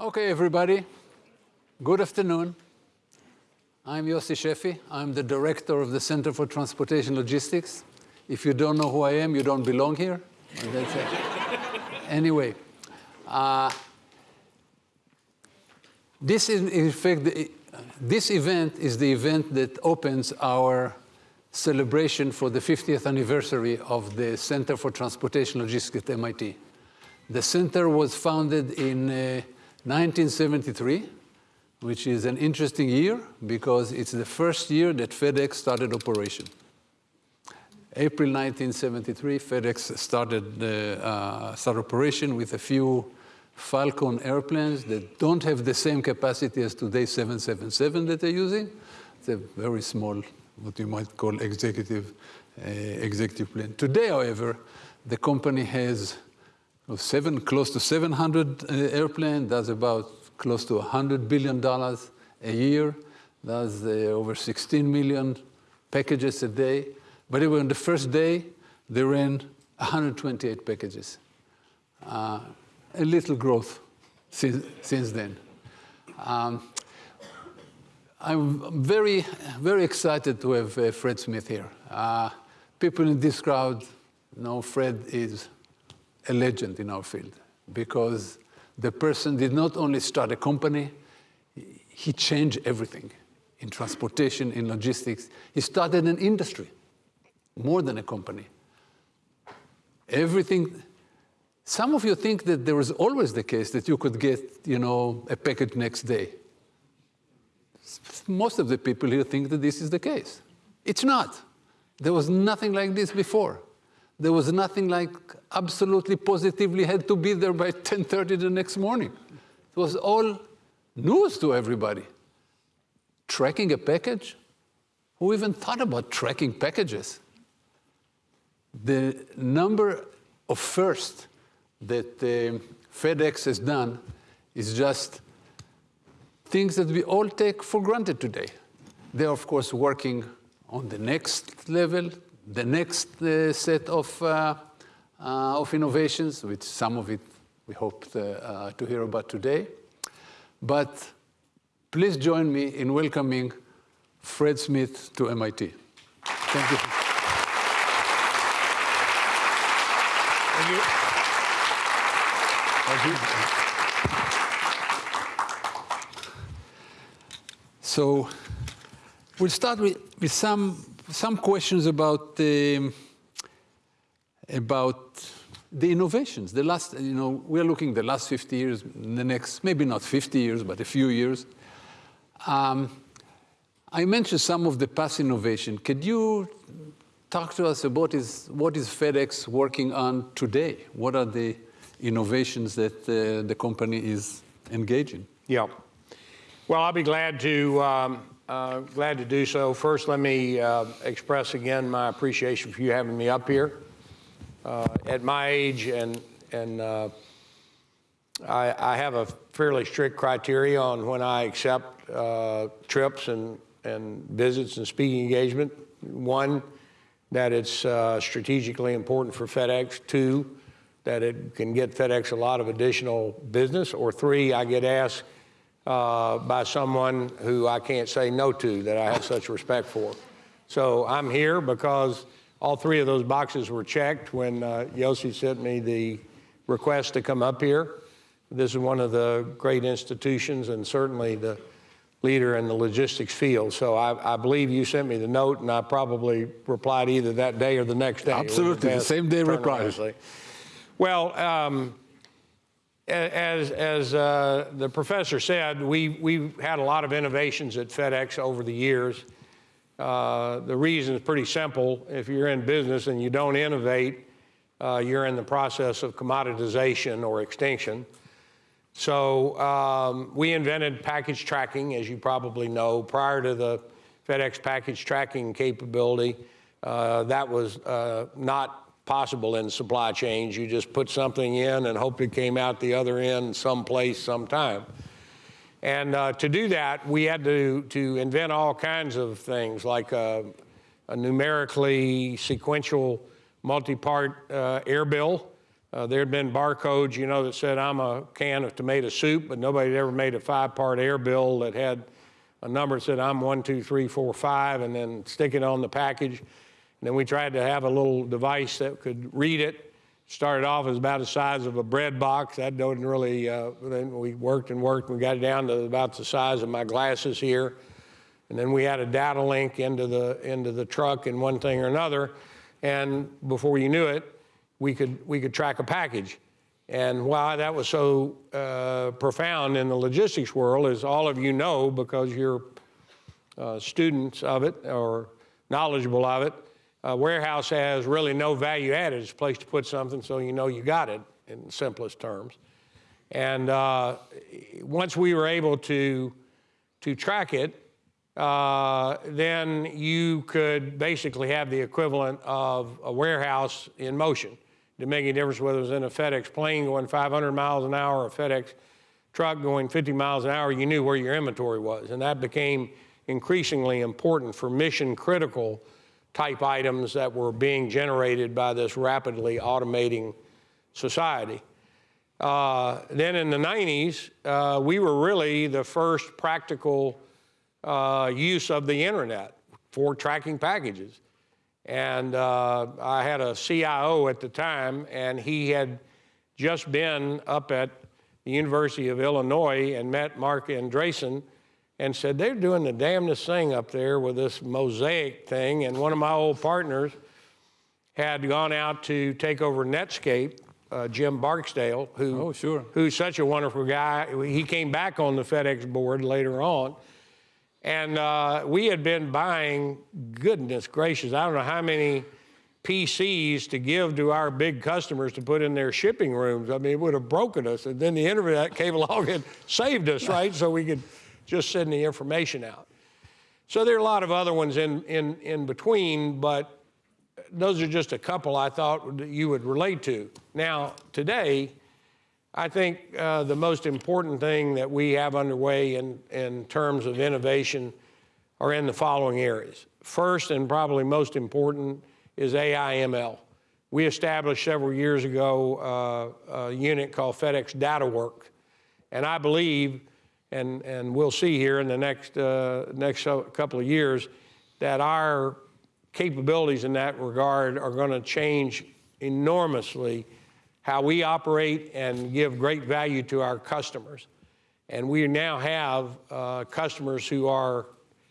Okay, everybody. Good afternoon. I'm Yossi Sheffi. I'm the director of the Center for Transportation Logistics. If you don't know who I am, you don't belong here. Anyway, uh, this is, in fact, this event is the event that opens our celebration for the 50th anniversary of the Center for Transportation Logistics at MIT. The center was founded in uh, 1973, which is an interesting year because it's the first year that FedEx started operation. April 1973, FedEx started uh, start operation with a few Falcon airplanes that don't have the same capacity as today's 777 that they're using. It's a very small, what you might call executive, uh, executive plane. Today, however, the company has seven, close to 700 uh, airplanes, That's about close to $100 billion a year, That's uh, over 16 million packages a day. But on the first day, they ran 128 packages. Uh, a little growth since, since then. Um, I'm very, very excited to have uh, Fred Smith here. Uh, people in this crowd know Fred is a legend in our field because the person did not only start a company, he changed everything in transportation, in logistics. He started an industry more than a company. Everything, some of you think that there was always the case that you could get, you know, a package next day. Most of the people here think that this is the case. It's not. There was nothing like this before. There was nothing like absolutely positively had to be there by 10.30 the next morning. It was all news to everybody. Tracking a package? Who even thought about tracking packages? the number of firsts that uh, FedEx has done is just things that we all take for granted today. They're, of course, working on the next level, the next uh, set of, uh, uh of innovations, which some of it we hope to, uh, to hear about today. But please join me in welcoming Fred Smith to MIT. Thank you. Thank you. Thank you. So we'll start with, with some, some questions about, um, about the innovations. The last, you know, we're looking the last 50 years, the next, maybe not 50 years, but a few years. Um, I mentioned some of the past innovation. Could you talk to us about is, what is FedEx working on today? What are the innovations that uh, the company is engaging? Yeah. Well, I'll be glad to um, uh, glad to do so. First, let me uh, express again my appreciation for you having me up here. Uh, at my age, and and uh, I, I, have a fairly strict criteria on when I accept uh, trips and and visits and speaking engagement. One that it's uh, strategically important for FedEx. Two, that it can get FedEx a lot of additional business. Or three, I get asked uh, by someone who I can't say no to that I have such respect for. So I'm here because all three of those boxes were checked when uh, Yossi sent me the request to come up here. This is one of the great institutions and certainly the leader in the logistics field. So I, I, believe you sent me the note, and I probably replied either that day or the next day. Absolutely, the same day reply. Well, um, as, as uh, the professor said, we, we've had a lot of innovations at FedEx over the years. Uh, the reason is pretty simple. If you're in business and you don't innovate, uh, you're in the process of commoditization or extinction. So um, we invented package tracking, as you probably know, prior to the FedEx package tracking capability. Uh, that was uh, not possible in supply chains. You just put something in and hope it came out the other end someplace, sometime. And uh, to do that, we had to, to invent all kinds of things like a, a numerically sequential multi-part uh, air bill Uh, there had been barcodes, you know, that said, I'm a can of tomato soup, but nobody had ever made a five-part air bill that had a number that said, I'm one, two, three, four, five, and then stick it on the package. And then we tried to have a little device that could read it. Started off as about the size of a bread box. That didn't really, uh, then we worked and worked and we got it down to about the size of my glasses here. And then we had a data link into the, into the truck and one thing or another. And before you knew it, we could, we could track a package. And why that was so uh, profound in the logistics world, is all of you know, because you're uh, students of it or knowledgeable of it, a warehouse has really no value added. It's a place to put something so you know you got it in simplest terms. And uh, once we were able to, to track it, uh, then you could basically have the equivalent of a warehouse in motion. Didn't make any difference whether it was in a FedEx plane going 500 miles an hour or a FedEx truck going 50 miles an hour, you knew where your inventory was. And that became increasingly important for mission critical type items that were being generated by this rapidly automating society. Uh, then in the 90s, uh, we were really the first practical uh, use of the internet for tracking packages. And uh, I had a CIO at the time, and he had just been up at the University of Illinois and met Marc Andreessen and said, They're doing the damnedest thing up there with this mosaic thing. And one of my old partners had gone out to take over Netscape, uh, Jim Barksdale, who, Oh, sure. who's such a wonderful guy. He came back on the FedEx board later on. And uh, we had been buying, goodness gracious, I don't know how many PCs to give to our big customers to put in their shipping rooms. I mean, it would have broken us. And then the internet came along and saved us, right? So we could just sending the information out. So there are a lot of other ones in, in, in between, but those are just a couple I thought you would relate to. Now, today, I think uh, the most important thing that we have underway in, in terms of innovation are in the following areas. First, and probably most important, is AI ML. We established several years ago uh, a unit called FedEx DataWorks, and I believe, and, and we'll see here in the next, uh, next couple of years, that our capabilities in that regard are going to change enormously how we operate and give great value to our customers. And we now have uh, customers who are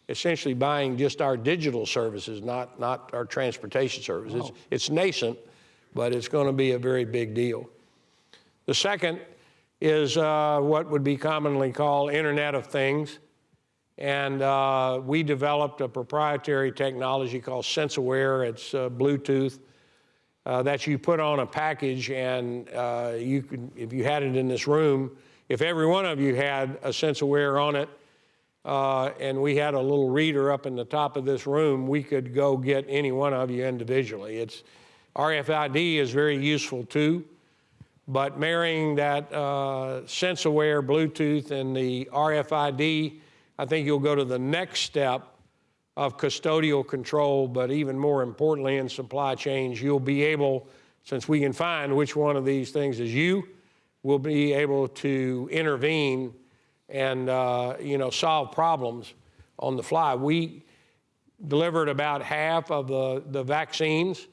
essentially buying just our digital services, not, not our transportation services. It's, it's nascent, but it's going to be a very big deal. The second is uh, what would be commonly called Internet of Things. And uh, we developed a proprietary technology called SenseAware. It's uh, Bluetooth uh, that you put on a package, and uh, you could, if you had it in this room, if every one of you had a SenseAware on it, uh, and we had a little reader up in the top of this room, we could go get any one of you individually. It's RFID is very useful too, but marrying that uh, SenseAware Bluetooth and the RFID, I think you'll go to the next step of custodial control, but even more importantly in supply chains, you'll be able, since we can find which one of these things is you, we'll be able to intervene and uh, you know solve problems on the fly. We delivered about half of the, the vaccines,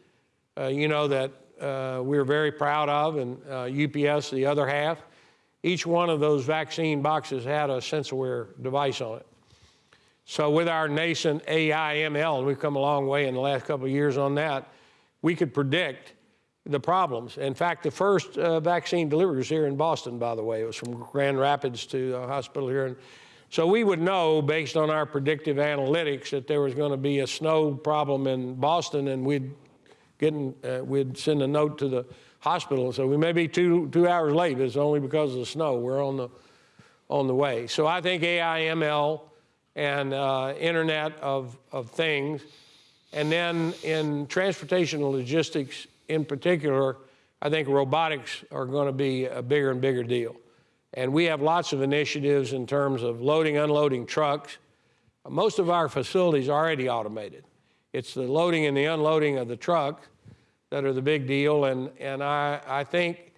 uh, you know, that uh, we're very proud of, and UPS the other half. Each one of those vaccine boxes had a SenseAware device on it. So with our nascent AI ML, we've come a long way in the last couple of years on that, we could predict the problems. In fact, the first uh, vaccine delivery was here in Boston, by the way. It was from Grand Rapids to a hospital here. And so we would know, based on our predictive analytics, that there was going to be a snow problem in Boston, and we'd get in, uh, we'd send a note to the hospital. So we may be two two hours late, but it's only because of the snow. We're on the on the way. So I think AI ML and uh, Internet of, of Things. And then in transportation and logistics in particular, I think robotics are going to be a bigger and bigger deal. And we have lots of initiatives in terms of loading, unloading trucks. Most of our facilities are already automated. It's the loading and the unloading of the truck that are the big deal. And, and I, I think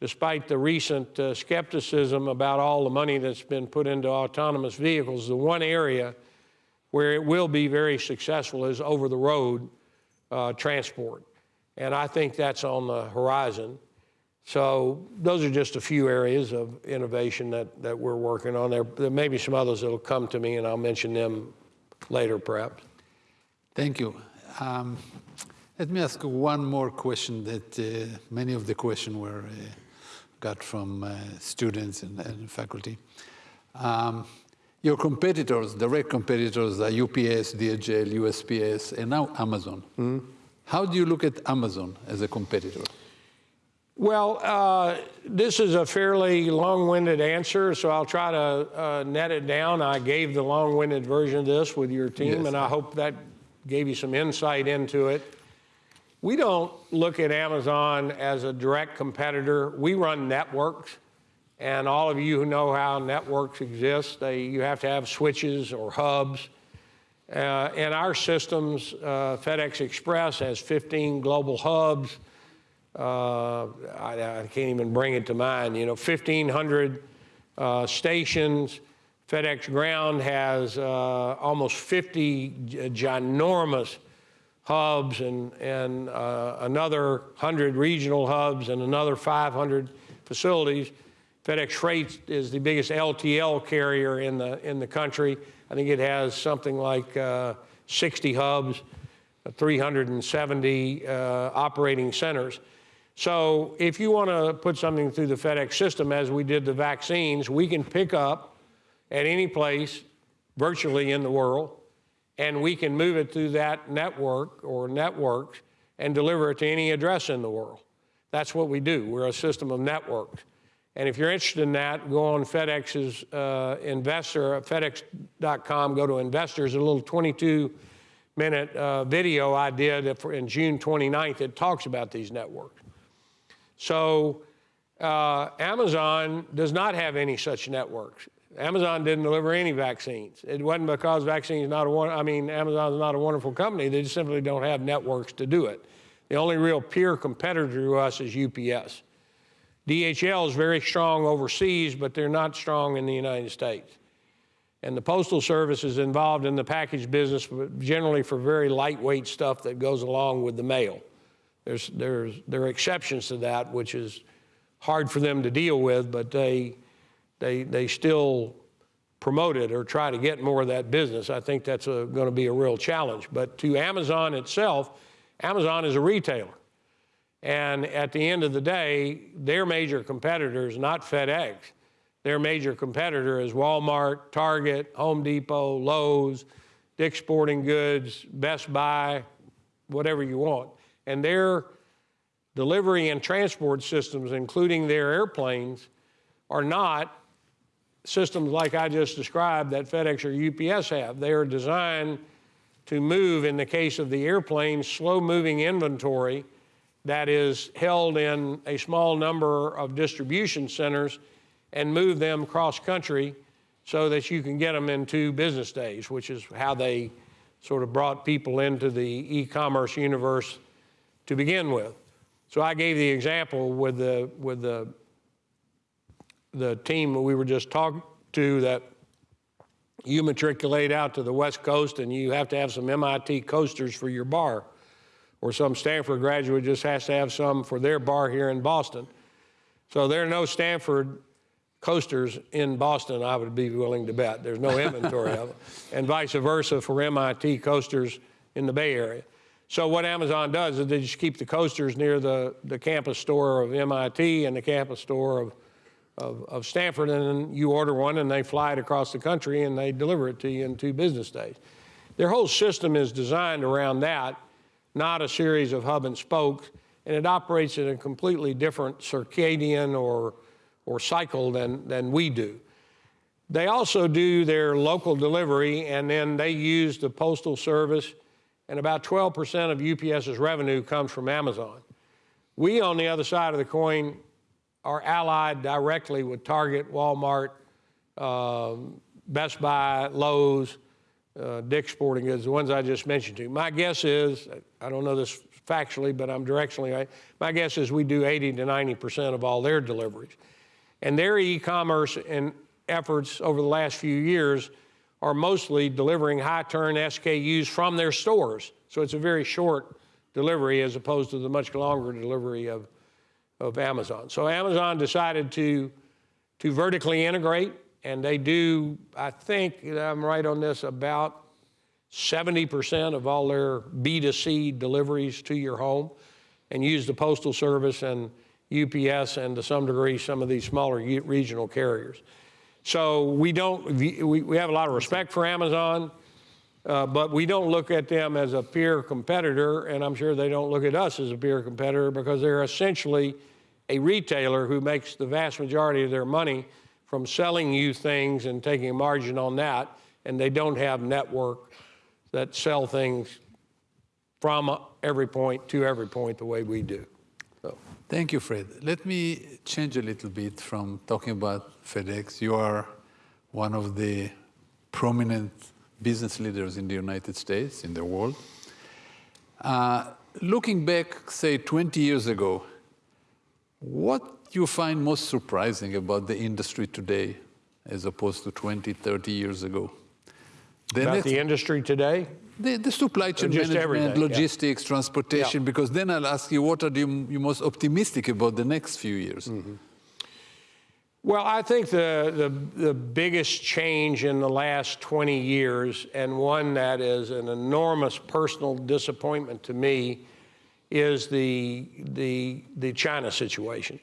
despite the recent uh, skepticism about all the money that's been put into autonomous vehicles, the one area where it will be very successful is over the road uh, transport. And I think that's on the horizon. So those are just a few areas of innovation that, that we're working on. There, there may be some others that'll come to me, and I'll mention them later, perhaps. Thank you. Um, let me ask one more question that uh, many of the questions were uh, got from uh, students and, and faculty. Um, your competitors, direct competitors, are UPS, DHL, USPS, and now Amazon. How do you look at Amazon as a competitor? Well, uh, this is a fairly long-winded answer, so I'll try to uh, net it down. I gave the long-winded version of this with your team, Yes. and I hope that gave you some insight into it. We don't look at Amazon as a direct competitor. We run networks, and all of you who know how networks exist, they, you have to have switches or hubs. Uh, and our systems, uh, FedEx Express has 15 global hubs. Uh, I, I can't even bring it to mind. You know, 1,500 uh, stations. FedEx Ground has uh, almost 50 ginormous hubs and, and uh, another 100 regional hubs and another 500 facilities. FedEx Freight is the biggest LTL carrier in the, in the country. I think it has something like uh, 60 hubs, 370 uh, operating centers. So if you want to put something through the FedEx system, as we did the vaccines, we can pick up at any place virtually in the world, and we can move it through that network or networks and deliver it to any address in the world. That's what we do. We're a system of networks. And if you're interested in that, go on FedEx's uh, investor, FedEx.com, go to investors, a little 22 minute uh, video I did in June 29th that talks about these networks. So uh, Amazon does not have any such networks. Amazon didn't deliver any vaccines. It wasn't because vaccines not a one. I mean, Amazon's not a wonderful company. They just simply don't have networks to do it. The only real peer competitor to us is UPS. DHL is very strong overseas, but they're not strong in the United States. And the Postal Service is involved in the package business, generally for very lightweight stuff that goes along with the mail. There's, there's, there are exceptions to that, which is hard for them to deal with, but they, they, they still promote it or try to get more of that business. I think that's going to be a real challenge. But to Amazon itself, Amazon is a retailer. And at the end of the day, their major competitor is not FedEx. Their major competitor is Walmart, Target, Home Depot, Lowe's, Dick's Sporting Goods, Best Buy, whatever you want. And their delivery and transport systems, including their airplanes, are not systems like I just described that FedEx or UPS have. They are designed to move, in the case of the airplane, slow moving inventory that is held in a small number of distribution centers and move them cross country so that you can get them in two business days, which is how they sort of brought people into the e commerce universe to begin with. So I gave the example with the, with the, the team we were just talking to that you matriculate out to the West Coast and you have to have some MIT coasters for your bar, or some Stanford graduate just has to have some for their bar here in Boston. So there are no Stanford coasters in Boston, I would be willing to bet. There's no inventory of them. And vice versa for MIT coasters in the Bay Area. So what Amazon does is they just keep the coasters near the, the campus store of MIT and the campus store of, of, of Stanford, and you order one and they fly it across the country and they deliver it to you in two business days. Their whole system is designed around that, not a series of hub and spokes, and it operates in a completely different circadian or, or cycle than, than we do. They also do their local delivery, and then they use the Postal Service, and about 12% of UPS's revenue comes from Amazon. We, on the other side of the coin, are allied directly with Target, Walmart, um, Best Buy, Lowe's, uh, Dick's Sporting Goods, the ones I just mentioned to you. My guess is, I don't know this factually, but I'm directionally right. My guess is we do 80 to 90% of all their deliveries. And their e-commerce and efforts over the last few years are mostly delivering high turn SKUs from their stores. So it's a very short delivery as opposed to the much longer delivery of, of Amazon. So Amazon decided to, to vertically integrate, and they do, I think, I'm right on this, about 70% of all their B2C deliveries to your home and use the Postal Service and UPS and to some degree some of these smaller regional carriers. So we don't, we, we have a lot of respect for Amazon, uh, but we don't look at them as a peer competitor, and I'm sure they don't look at us as a peer competitor because they're essentially a retailer who makes the vast majority of their money from selling you things and taking a margin on that, and they don't have network that sell things from every point to every point the way we do. So, Thank you, Fred. Let me change a little bit from talking about FedEx. You are one of the prominent business leaders in the United States, in the world. Uh, looking back, say, 20 years ago, what do you find most surprising about the industry today as opposed to 20, 30 years ago? The about the industry today, the, the supply chain just management, everything, yeah. logistics, transportation, Yeah. because then I'll ask you, what are you, you most optimistic about the next few years? Mm-hmm. Well, I think the, the, the biggest change in the last 20 years, and one that is an enormous personal disappointment to me, is the, the, the China situation.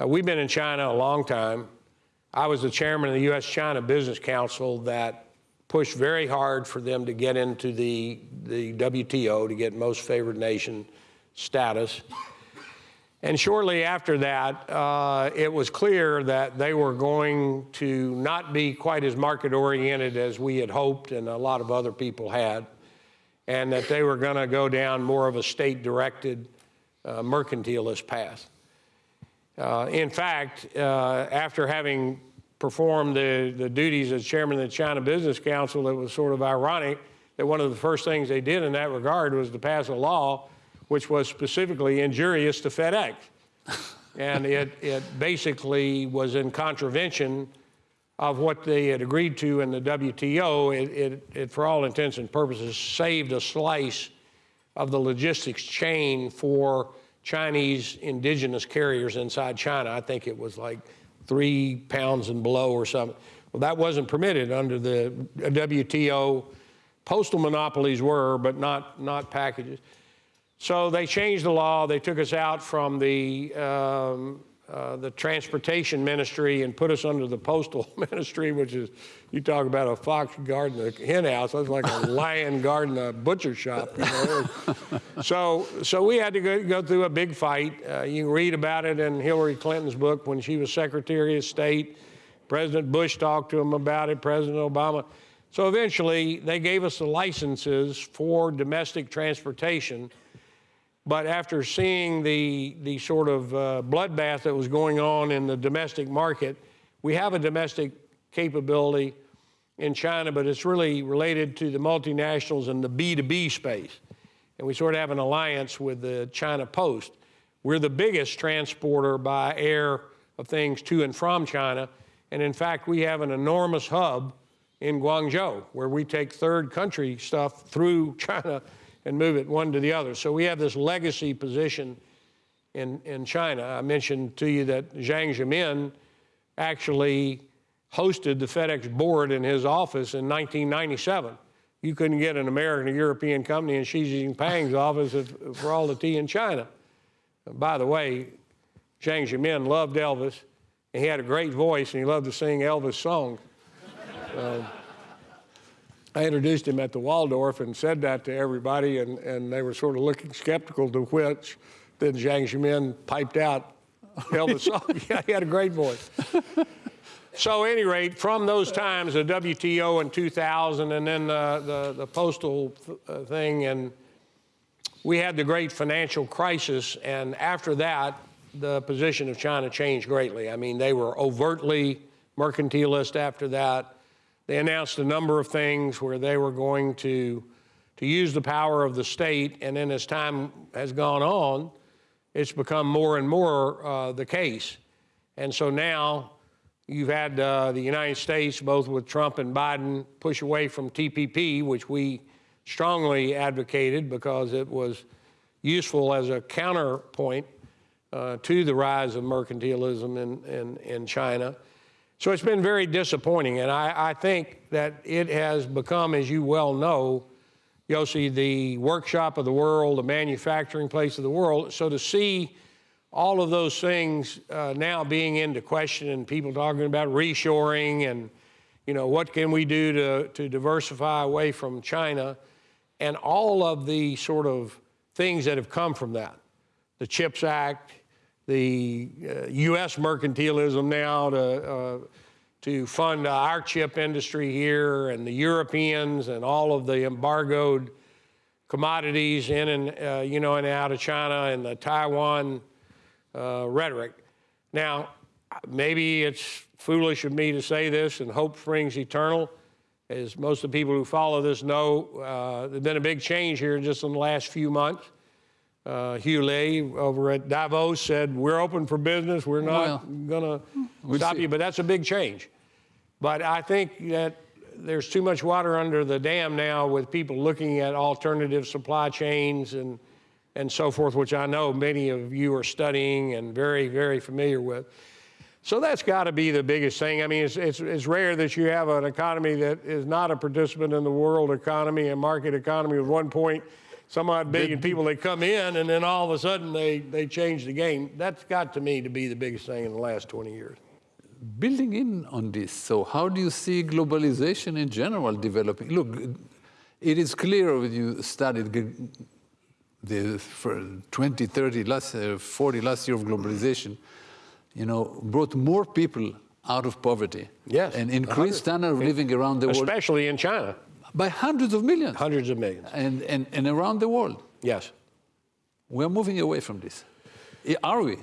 Uh, we've been in China a long time. I was the chairman of the U.S. China Business Council that pushed very hard for them to get into the, the WTO, to get most favored nation status. And shortly after that, uh, it was clear that they were going to not be quite as market oriented as we had hoped and a lot of other people had, and that they were going to go down more of a state directed uh, mercantilist path. Uh, in fact, uh, after having performed the, the duties as chairman of the China Business Council, it was sort of ironic that one of the first things they did in that regard was to pass a law which was specifically injurious to FedEx. and it, it basically was in contravention of what they had agreed to in the WTO. It, it, it, for all intents and purposes, saved a slice of the logistics chain for Chinese indigenous carriers inside China. I think it was like three pounds and below or something. Well, that wasn't permitted under the WTO. Postal monopolies were, but not, not packages. So they changed the law. They took us out from the, um, uh, the transportation ministry and put us under the postal ministry, which is, you talk about a fox guarding a hen house. That's like a lion guarding a butcher shop. You know? so, so we had to go, go through a big fight. Uh, you read about it in Hillary Clinton's book when she was Secretary of State. President Bush talked to him about it, President Obama. So eventually, they gave us the licenses for domestic transportation. But after seeing the, the sort of uh, bloodbath that was going on in the domestic market, we have a domestic capability in China, but it's really related to the multinationals and the B2B space. And we sort of have an alliance with the China Post. We're the biggest transporter by air of things to and from China. And in fact, we have an enormous hub in Guangzhou where we take third country stuff through China and move it one to the other. So we have this legacy position in, in China. I mentioned to you that Jiang Zemin actually hosted the FedEx board in his office in 1997. You couldn't get an American or European company in Xi Jinping's office if, for all the tea in China. By the way, Jiang Zemin loved Elvis, and he had a great voice, and he loved to sing Elvis songs. Uh, I introduced him at the Waldorf and said that to everybody, and, and they were sort of looking skeptical to which then Jiang Zemin piped out Elvis song. yeah, he had a great voice. so, at any rate, from those times, the WTO in 2000, and then the, the, the postal th- uh, thing, and we had the great financial crisis, and after that, the position of China changed greatly. I mean, they were overtly mercantilist after that. They announced a number of things where they were going to to use the power of the state. And then as time has gone on, it's become more and more uh, the case. And so now you've had uh, the United States, both with Trump and Biden, push away from TPP, which we strongly advocated because it was useful as a counterpoint uh, to the rise of mercantilism in, in, in China. So it's been very disappointing. And I, I think that it has become, as you well know, Yossi, the workshop of the world, the manufacturing place of the world. So to see all of those things uh, now being into question and people talking about reshoring and, you know, what can we do to, to diversify away from China and all of the sort of things that have come from that. The CHIPS Act, the uh, U.S. mercantilism now to, uh, to fund our chip industry here and the Europeans and all of the embargoed commodities in and, uh, you know, and out of China and the Taiwan uh, rhetoric. Now, maybe it's foolish of me to say this and hope springs eternal. As most of the people who follow this know, uh, there's been a big change here just in the last few months. Uh, Hugh Ley over at Davos said, We're open for business. We're not Well, going to stop see. you. But that's a big change. But I think that there's too much water under the dam now with people looking at alternative supply chains and, and so forth, which I know many of you are studying and very, very familiar with. So that's got to be the biggest thing. I mean, it's, it's, it's rare that you have an economy that is not a participant in the world economy and market economy with one point some odd billion people that come in and then all of a sudden they, they change the game. That's got to me to be the biggest thing in the last 20 years. Building in on this, so how do you see globalization in general developing? Look, it is clear when you studied the for 20, 30, last, uh, 40 last year of globalization, you know, brought more people out of poverty. Yes, And increased standard of living around the world Especially in China, by hundreds of millions hundreds of millions. and, and, and around the world. Yes. We're moving away from this. Are we?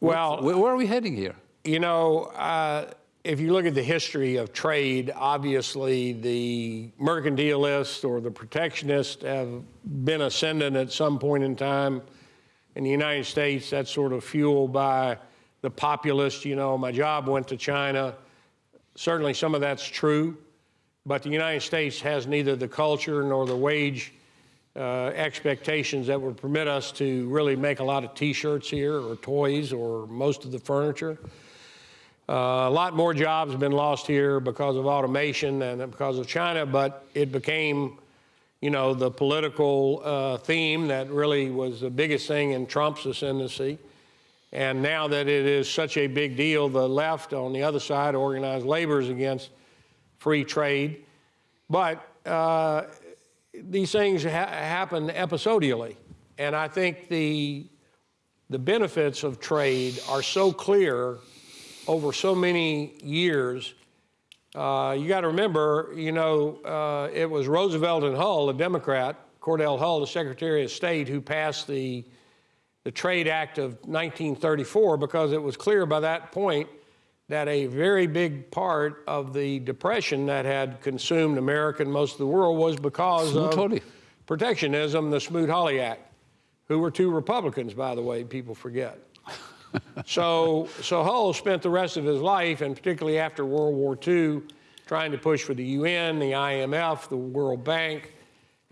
Well- where, where are we heading here? You know, uh, if you look at the history of trade, obviously the mercantilists or the protectionists have been ascendant at some point in time. In the United States, that's sort of fueled by the populist. You know, my job went to China. Certainly, some of that's true, but the United States has neither the culture nor the wage uh, expectations that would permit us to really make a lot of T-shirts here or toys or most of the furniture. Uh, a lot more jobs have been lost here because of automation and because of China, but it became, you know, the political uh, theme that really was the biggest thing in Trump's ascendancy. And now that it is such a big deal, the left on the other side, organized labor, is against free trade. But uh, these things ha- happen episodially. And I think the, the benefits of trade are so clear over so many years. Uh, you got to remember, you know, uh, it was Roosevelt and Hull, a Democrat, Cordell Hull, the Secretary of State, who passed the, the Trade Act of 1934 because it was clear by that point that a very big part of the depression that had consumed America and most of the world was because of Smoot-Hawley. protectionism, the Smoot-Hawley Act, who were two Republicans, by the way, people forget. so, so Hull spent the rest of his life, and particularly after World War II, trying to push for the UN, the IMF, the World Bank,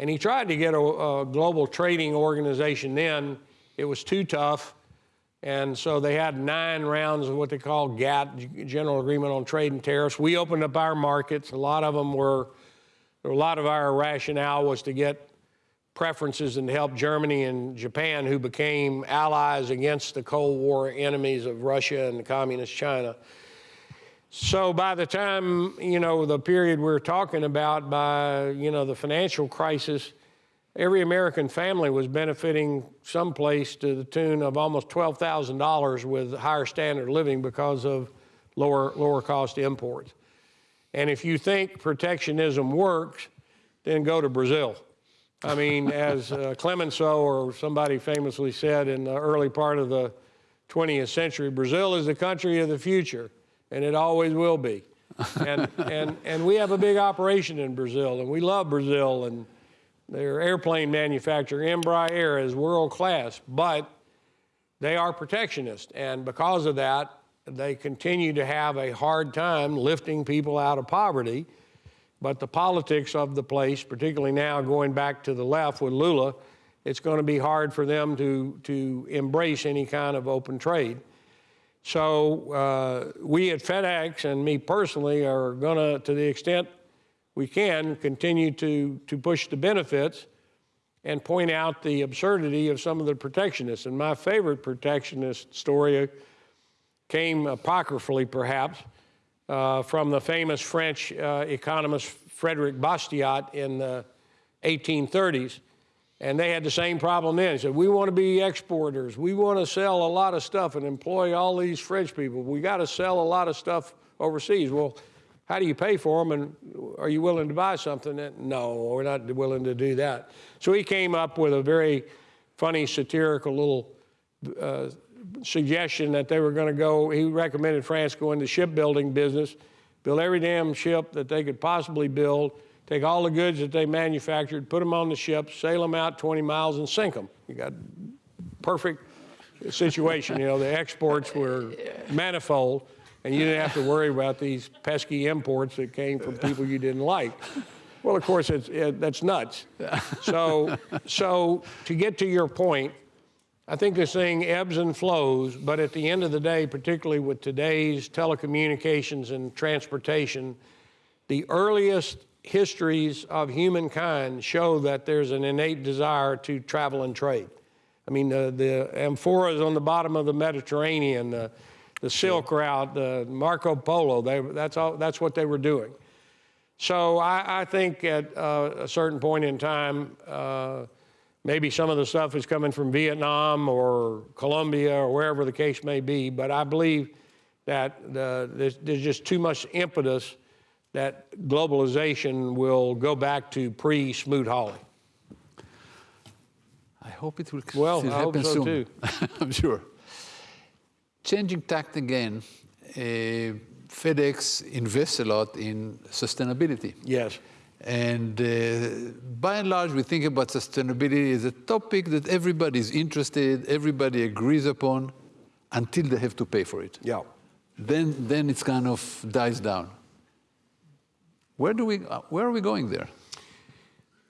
and he tried to get a, a global trading organization then. It was too tough. And so they had nine rounds of what they call GATT, General Agreement on Trade and Tariffs. We opened up our markets. A lot of them were, a lot of our rationale was to get preferences and to help Germany and Japan, who became allies against the Cold War enemies of Russia and Communist China. So by the time, you know, the period we're talking about, by, you know, the financial crisis, every American family was benefiting someplace to the tune of almost $12,000 with higher standard of living because of lower, lower cost imports. And if you think protectionism works, then go to Brazil. I mean, as uh, Clemenceau or somebody famously said in the early part of the 20th century, Brazil is the country of the future, and it always will be. And, and, and we have a big operation in Brazil, and we love Brazil, and Their airplane manufacturer, Embraer, is world class, but they are protectionist. And because of that, they continue to have a hard time lifting people out of poverty. But the politics of the place, particularly now going back to the left with Lula, it's going to be hard for them to, to embrace any kind of open trade. So uh, we at FedEx and me personally are going to, to the extent we can, continue to, to push the benefits and point out the absurdity of some of the protectionists. And my favorite protectionist story came apocryphally, perhaps, uh, from the famous French uh, economist Frederick Bastiat in the 1830s. And they had the same problem then. He said, We want to be exporters. We want to sell a lot of stuff and employ all these French people. We got to sell a lot of stuff overseas. Well, how do you pay for them? And are you willing to buy something? And, no, we're not willing to do that. So he came up with a very funny, satirical little uh, suggestion that they were going to go. He recommended France go into shipbuilding business, build every damn ship that they could possibly build, take all the goods that they manufactured, put them on the ship, sail them out 20 miles, and sink them. You got perfect situation. You know, the exports were manifold and you didn't have to worry about these pesky imports that came from people you didn't like. Well, of course, it's, it, that's nuts. So, so to get to your point, I think this thing ebbs and flows, but at the end of the day, particularly with today's telecommunications and transportation, the earliest histories of humankind show that there's an innate desire to travel and trade. I mean, the amphoras on the bottom of the Mediterranean, the Silk Route, the Marco Polo, they, that's, all, that's what they were doing. So I, I think at uh, a certain point in time, uh, maybe some of the stuff is coming from Vietnam or Colombia or wherever the case may be, but I believe that the, there's, there's just too much impetus that globalization will go back to pre-Smoot-Hawley. I hope it will Well, still I hope happen so soon. too. I'm sure. Changing tact again, uh, FedEx invests a lot in sustainability. Yes. And uh, by and large, we think about sustainability as a topic that everybody is interested, everybody agrees upon, until they have to pay for it. Yeah. Then, then it kind of dies down. Where, do we, where are we going there?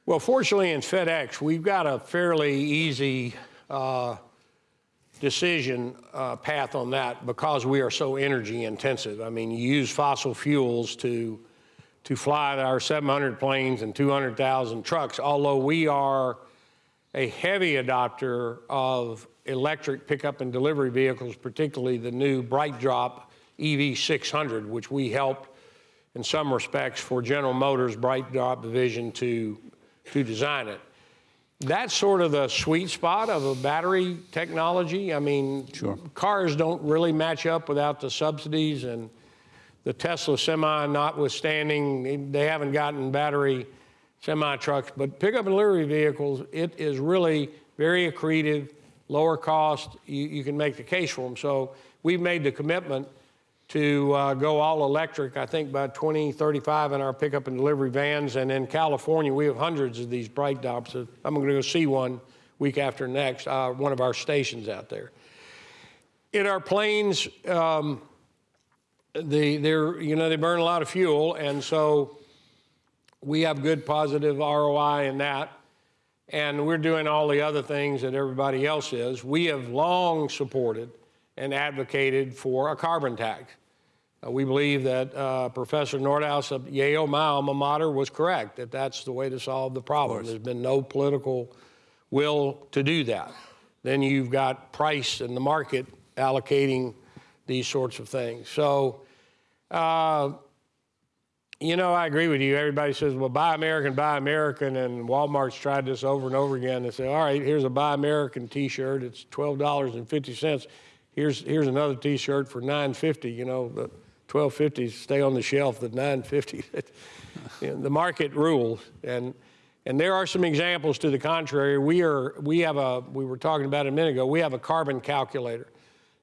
Well, fortunately in FedEx, we've got a fairly easy uh, decision uh, path on that because we are so energy intensive. I mean, you use fossil fuels to, to fly our 700 planes and 200,000 trucks, although we are a heavy adopter of electric pickup and delivery vehicles, particularly the new BrightDrop EV600, which we helped in some respects for General Motors BrightDrop division to, to design it. That's sort of the sweet spot of a battery technology. I mean, Sure. cars don't really match up without the subsidies and the Tesla semi notwithstanding, they haven't gotten battery semi trucks, but pickup and delivery vehicles, it is really very accretive, lower cost. You, you can make the case for them. So we've made the commitment to uh, go all electric, I think by 2035 in our pickup and delivery vans. And in California, we have hundreds of these BrightDrops. I'm going to go see one week after next, uh, one of our stations out there. In our planes, um, they, they're, you know, they burn a lot of fuel, and so we have good positive ROI in that. And we're doing all the other things that everybody else is. We have long supported and advocated for a carbon tax. Uh, we believe that uh, Professor Nordhaus of Yale, my alma mater, was correct, that that's the way to solve the problem. There's been no political will to do that. Then you've got price and the market allocating these sorts of things. So, uh, you know, I agree with you. Everybody says, well, buy American, buy American. And Walmart's tried this over and over again. They say, all right, here's a buy American t shirt. It's $12.50. Here's, here's another t shirt for $9.50. You know, the 12.50 stay on the shelf, the 9.50. You know, the market rules. And, and there are some examples to the contrary. We, are, we have a, we were talking about a minute ago, we have a carbon calculator.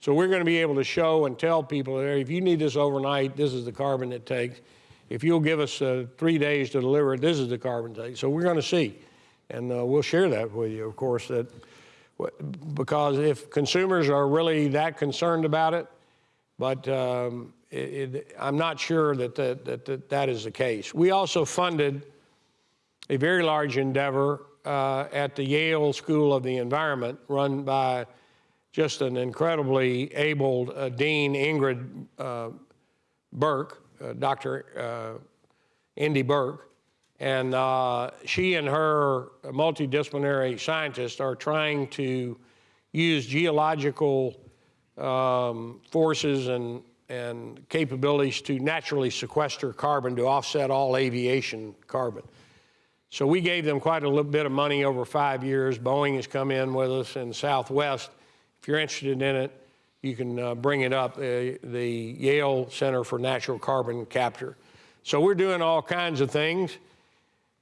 So we're going to be able to show and tell people if you need this overnight, this is the carbon it takes. If you'll give us uh, three days to deliver it, this is the carbon take. So we're going to see. And uh, we'll share that with you, of course, that because if consumers are really that concerned about it, but um, it, it, I'm not sure that that, that that is the case. We also funded a very large endeavor uh, at the Yale School of the Environment, run by just an incredibly able uh, dean, Ingrid uh, Burke, uh, Dr. Uh, Indy Burke, and uh, she and her multidisciplinary scientists are trying to use geological um, forces and, and capabilities to naturally sequester carbon to offset all aviation carbon. So we gave them quite a little bit of money over five years. Boeing has come in with us in Southwest. If you're interested in it, you can uh, bring it up, uh, the Yale Center for Natural Carbon Capture. So we're doing all kinds of things,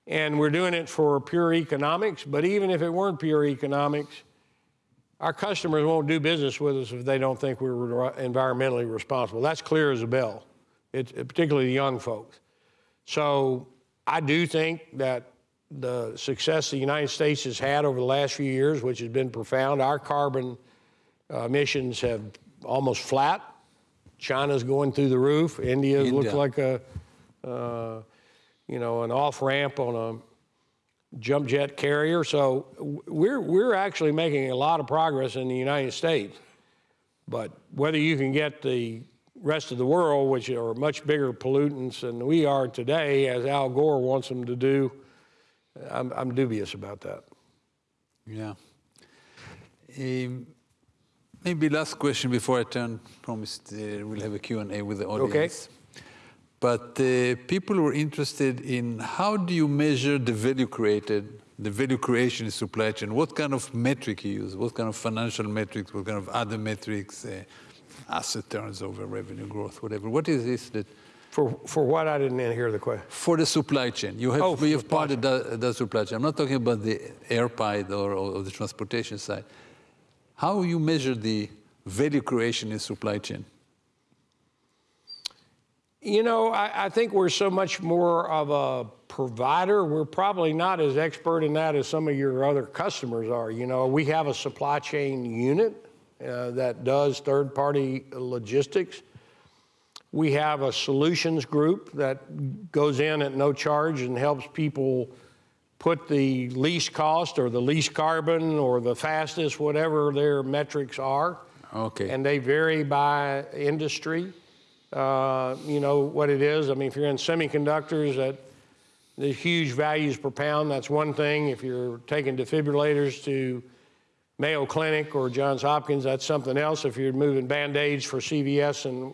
and we're doing it for pure economics. But even if it weren't pure economics, our customers won't do business with us if they don't think we're environmentally responsible. That's clear as a bell, it's, particularly the young folks. So I do think that the success the United States has had over the last few years, which has been profound, our carbon uh, emissions have almost flat. China's going through the roof. India, India. looks like a, uh, you know, an off ramp on a jump jet carrier. So we're we're actually making a lot of progress in the United States. But whether you can get the rest of the world, which are much bigger pollutants than we are today, as Al Gore wants them to do, I'm, I'm dubious about that. Yeah. Um, maybe last question before I turn. Promised uh, we'll have a Q&A with the audience. But uh, people were interested in how do you measure the value created, the value creation in supply chain? What kind of metric you use? What kind of financial metrics? What kind of other metrics? Uh, asset turns over, revenue growth, whatever. What is this that? For, for what? I didn't hear the question. For the supply chain. You have, Oh, you have part of the, the supply chain. I'm not talking about the air pipe or, or the transportation side. How you measure the value creation in supply chain? You know, I, I, think we're so much more of a provider. We're probably not as expert in that as some of your other customers are. You know, we have a supply chain unit uh, that does third party logistics. We have a solutions group that goes in at no charge and helps people put the least cost or the least carbon or the fastest, whatever their metrics are. Okay. And they vary by industry. Uh, you know what it is. I mean, if you're in semiconductors, that the huge values per pound, that's one thing. If you're taking defibrillators to Mayo Clinic or Johns Hopkins, that's something else. If you're moving Band-Aids for CVS and,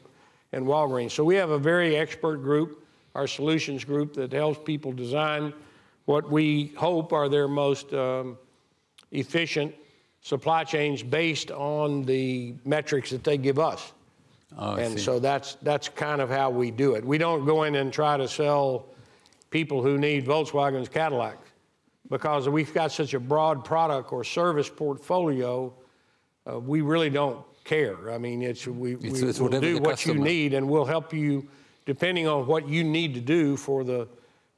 and Walgreens. So we have a very expert group, our solutions group, that helps people design what we hope are their most um, efficient supply chains based on the metrics that they give us. Oh, and so that's that's kind of how we do it. We don't go in and try to sell people who need Volkswagens, Cadillacs, because we've got such a broad product or service portfolio. Uh, we really don't care. I mean, it's we, It's- we it's will do what you need, and we'll help you depending on what you need to do for the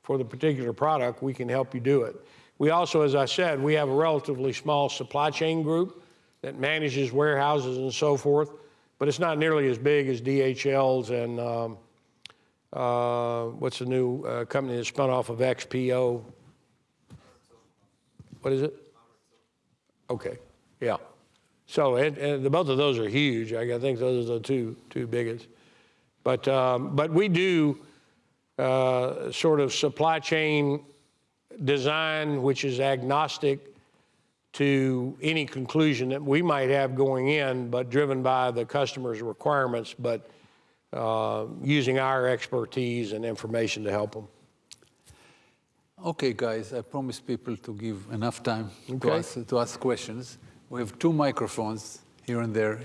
for the particular product. We can help you do it. We also, as I said, we have a relatively small supply chain group that manages warehouses and so forth but it's not nearly as big as DHL's and um, uh, what's the new uh, company that spun off of XPO? What is it? Okay, yeah. So and, and the, both of those are huge. I think those are the two two biggest. But um, but we do uh, sort of supply chain design, which is agnostic to any conclusion that we might have going in, but driven by the customer's requirements, but uh, using our expertise and information to help them. Okay, guys, I promised people to give enough time to, ask, to ask questions. We have two microphones here and there.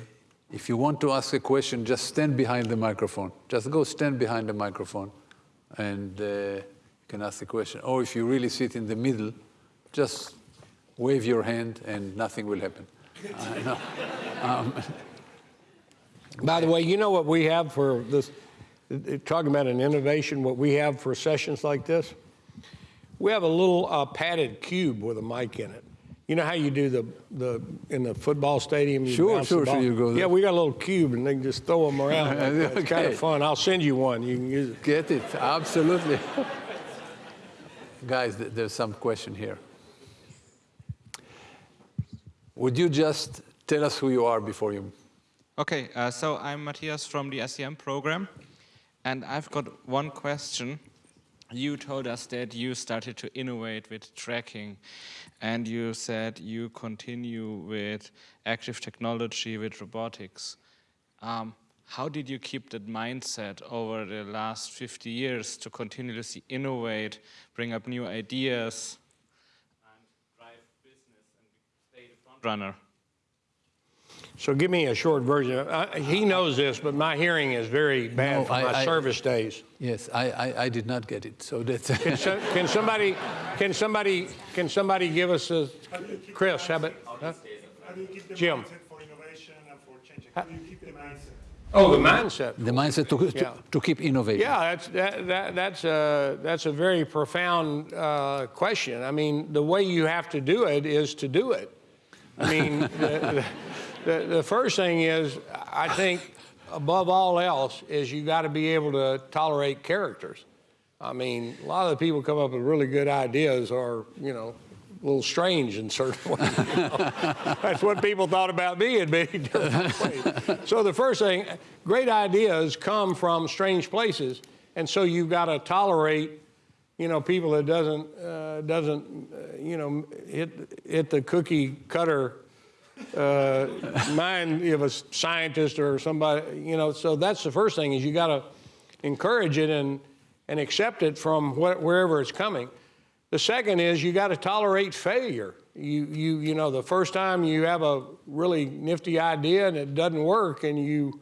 If you want to ask a question, just stand behind the microphone. Just go stand behind the microphone and uh, you can ask the question. Or if you really sit in the middle, just wave your hand and nothing will happen. Uh, no. um, By the way, you know what we have for this, talking about an innovation, what we have for sessions like this? We have a little uh, padded cube with a mic in it. You know how you do the, the in the football stadium? You Sure, sure, sure, you go there. Yeah, we got a little cube and they can just throw them around. like that. It's kind of fun. I'll send you one. You can use it. Get it, absolutely. Guys, there's some question here. Would you just tell us who you are before you? Okay, uh, so I'm Matthias from the SCM program, and I've got one question. You told us that you started to innovate with tracking, and you said you continue with active technology, with robotics. Um, how did you keep that mindset over the last 50 years to continuously innovate, bring up new ideas, and drive business and stay the front runner? So give me a short version. Uh, he knows this, but my hearing is very bad No, from I- my I- service days. Yes, I, I, I did not get it, so that's. Can, so, can somebody, can somebody, can somebody give us a, Chris, how about? huh? How do you keep the Jim. mindset for innovation and for changing? How do you keep the mindset? Oh, the mindset. The mindset to, to, Yeah. to keep innovating. Yeah, that's, that, that, that's, a, that's a very profound uh, question. I mean, the way you have to do it is to do it. I mean, the, the, the first thing is, I think, above all else, is you got to be able to tolerate characters. I mean, a lot of the people come up with really good ideas are, you know, a little strange in certain ways. you know. That's what people thought about me in many different ways. So the first thing, great ideas come from strange places, and so you've got to tolerate, you know, people that doesn't uh, doesn't, uh, you know, hit hit the cookie cutter uh, mind of a scientist or somebody, you know. So that's the first thing is you got to encourage it and and accept it from wh- wherever it's coming. The second is you got to tolerate failure. You you you know the first time you have a really nifty idea and it doesn't work and you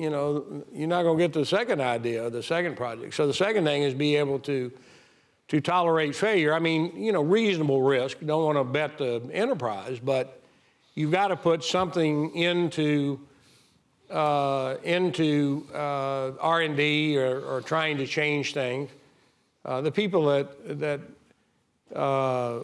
you know you're not going to get the second idea, of the second project. So the second thing is be able to to tolerate failure. I mean, you know, reasonable risk. Don't want to bet the enterprise, but you've got to put something into uh, into uh, R&D or, or trying to change things. Uh, the people that that uh,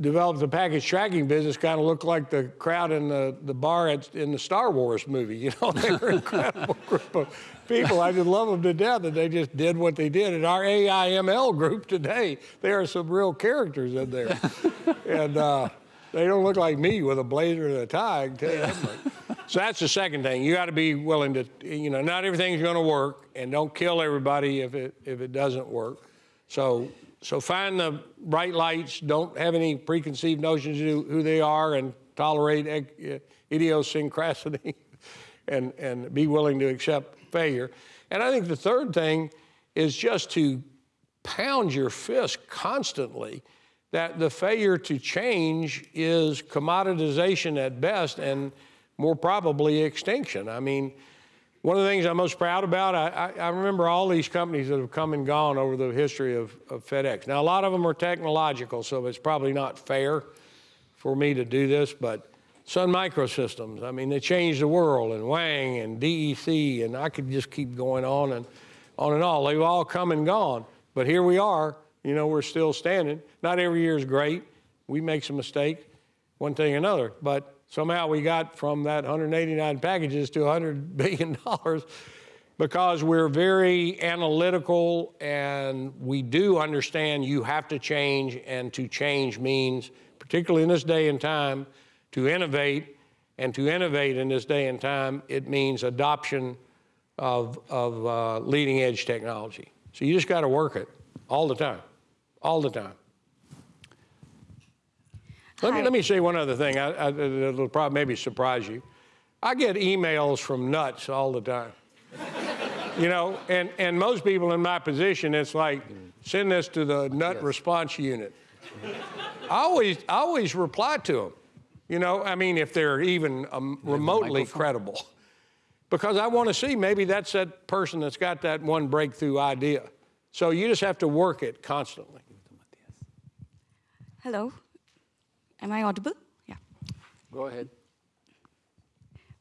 developed the package tracking business kind of looked like the crowd in the, the bar at, in the Star Wars movie. You know, they were an incredible group of people. I just love them to death that they just did what they did. In our AIML group today, there are some real characters in there. and uh, they don't look like me with a blazer and a tie, I can tell you that much. So that's the second thing. You got to be willing to, you know, not everything's going to work, and don't kill everybody if it if it doesn't work. So so find the bright lights. Don't have any preconceived notions of who they are, and tolerate uh, idiosyncrasy, and and be willing to accept failure. And I think the third thing is just to pound your fist constantly that the failure to change is commoditization at best and more probably extinction. I mean, one of the things I'm most proud about, I, I, remember all these companies that have come and gone over the history of, of FedEx. Now, a lot of them are technological, so it's probably not fair for me to do this, but Sun Microsystems, I mean, they changed the world, and Wang and DEC, and I could just keep going on and on and on. They've all come and gone, but here we are. You know, we're still standing. Not every year is great. We make some mistakes, one thing or another, but somehow we got from that 189 packages to 100 billion dollars because we're very analytical and we do understand you have to change and to change means particularly in this day and time to innovate. And to innovate in this day and time it means adoption of, of uh, leading edge technology. So you just got to work it all the time all the time let me, let me say one other thing. I, I, it'll probably maybe surprise you. I get emails from nuts all the time. you know, and, and most people in my position, it's like, send this to the nut response unit. I always, I always reply to them. You know, I mean, if they're even um, remotely credible. Because I want to see maybe that's that person that's got that one breakthrough idea. So you just have to work it constantly. Hello. Am I audible? Yeah. Go ahead.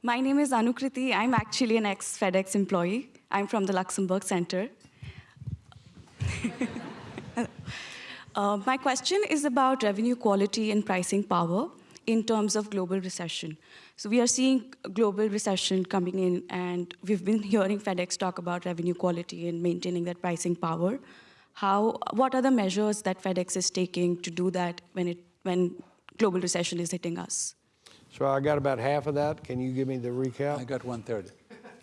My name is Anukriti. I'm actually an ex FedEx employee. I'm from the Luxembourg Center. Uh, my question is about revenue quality and pricing power in terms of global recession. So we are seeing global recession coming in, and we've been hearing FedEx talk about revenue quality and maintaining that pricing power. How, what are the measures that FedEx is taking to do that when, it, when global recession is hitting us? So I got about half of that. Can you give me the recap? I recap? got one third.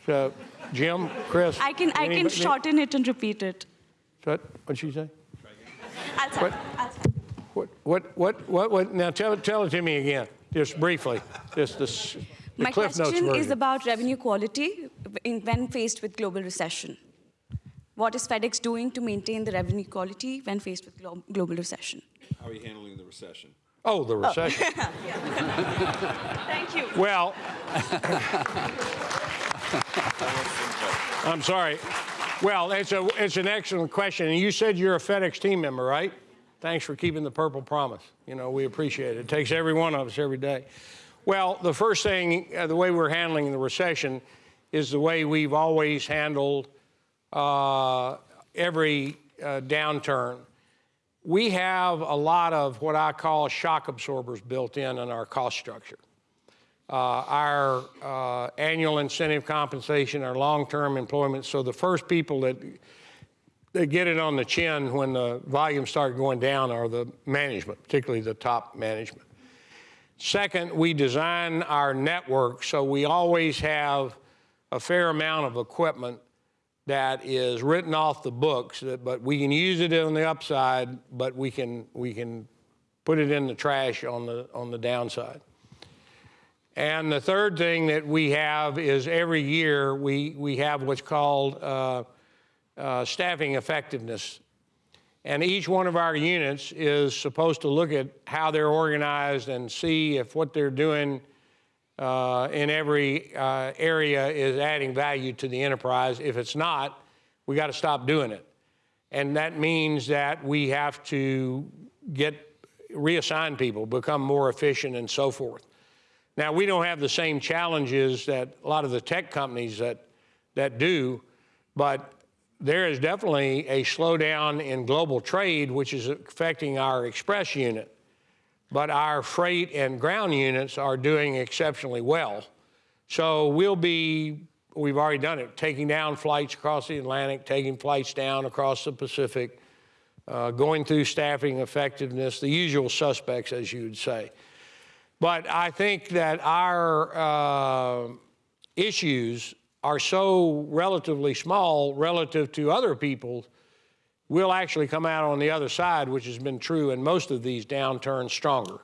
So, Jim, Chris? I can, I can shorten it and repeat it. What, what'd she say? I'll What? I'll start. What, what, what, what, what, now tell, it- tell it to me again, just briefly, just the, the My Cliff Notes question is about revenue quality in, when faced with global recession. What is FedEx doing to maintain the revenue quality when faced with glo- global recession? How are you handling the recession? Oh, the recession. Thank you. Well, I'm sorry. Well, it's a, it's an excellent question. And you said you're a FedEx team member, right? Thanks for keeping the purple promise. You know, we appreciate it. It takes every one of us every day. Well, the first thing, uh, the way we're handling the recession is the way we've always handled uh, every uh, downturn. We have a lot of what I call shock absorbers built in in our cost structure uh, our uh, annual incentive compensation, our long-term employment. So the first people that, that get it on the chin when the volumes start going down are the management, particularly the top management. Second, we design our network so we always have a fair amount of equipment that is written off the books, but we can use it on the upside, but we can, we can put it in the trash on the, on the downside. And the third thing that we have is every year we, we have what's called uh, uh, staffing effectiveness. And each one of our units is supposed to look at how they're organized and see if what they're doing uh, in every uh, area is adding value to the enterprise. If it's not, we got to stop doing it. And that means that we have to get reassign people, become more efficient, and so forth. Now, we don't have the same challenges that a lot of the tech companies that, that do, but there is definitely a slowdown in global trade, which is affecting our express unit. But our freight and ground units are doing exceptionally well. So we'll be, we've already done it, taking down flights across the Atlantic, taking flights down across the Pacific, uh, going through staffing effectiveness, the usual suspects, as you would say. But I think that our uh, issues are so relatively small relative to other people, we'll actually come out on the other side, which has been true in most of these downturns, stronger.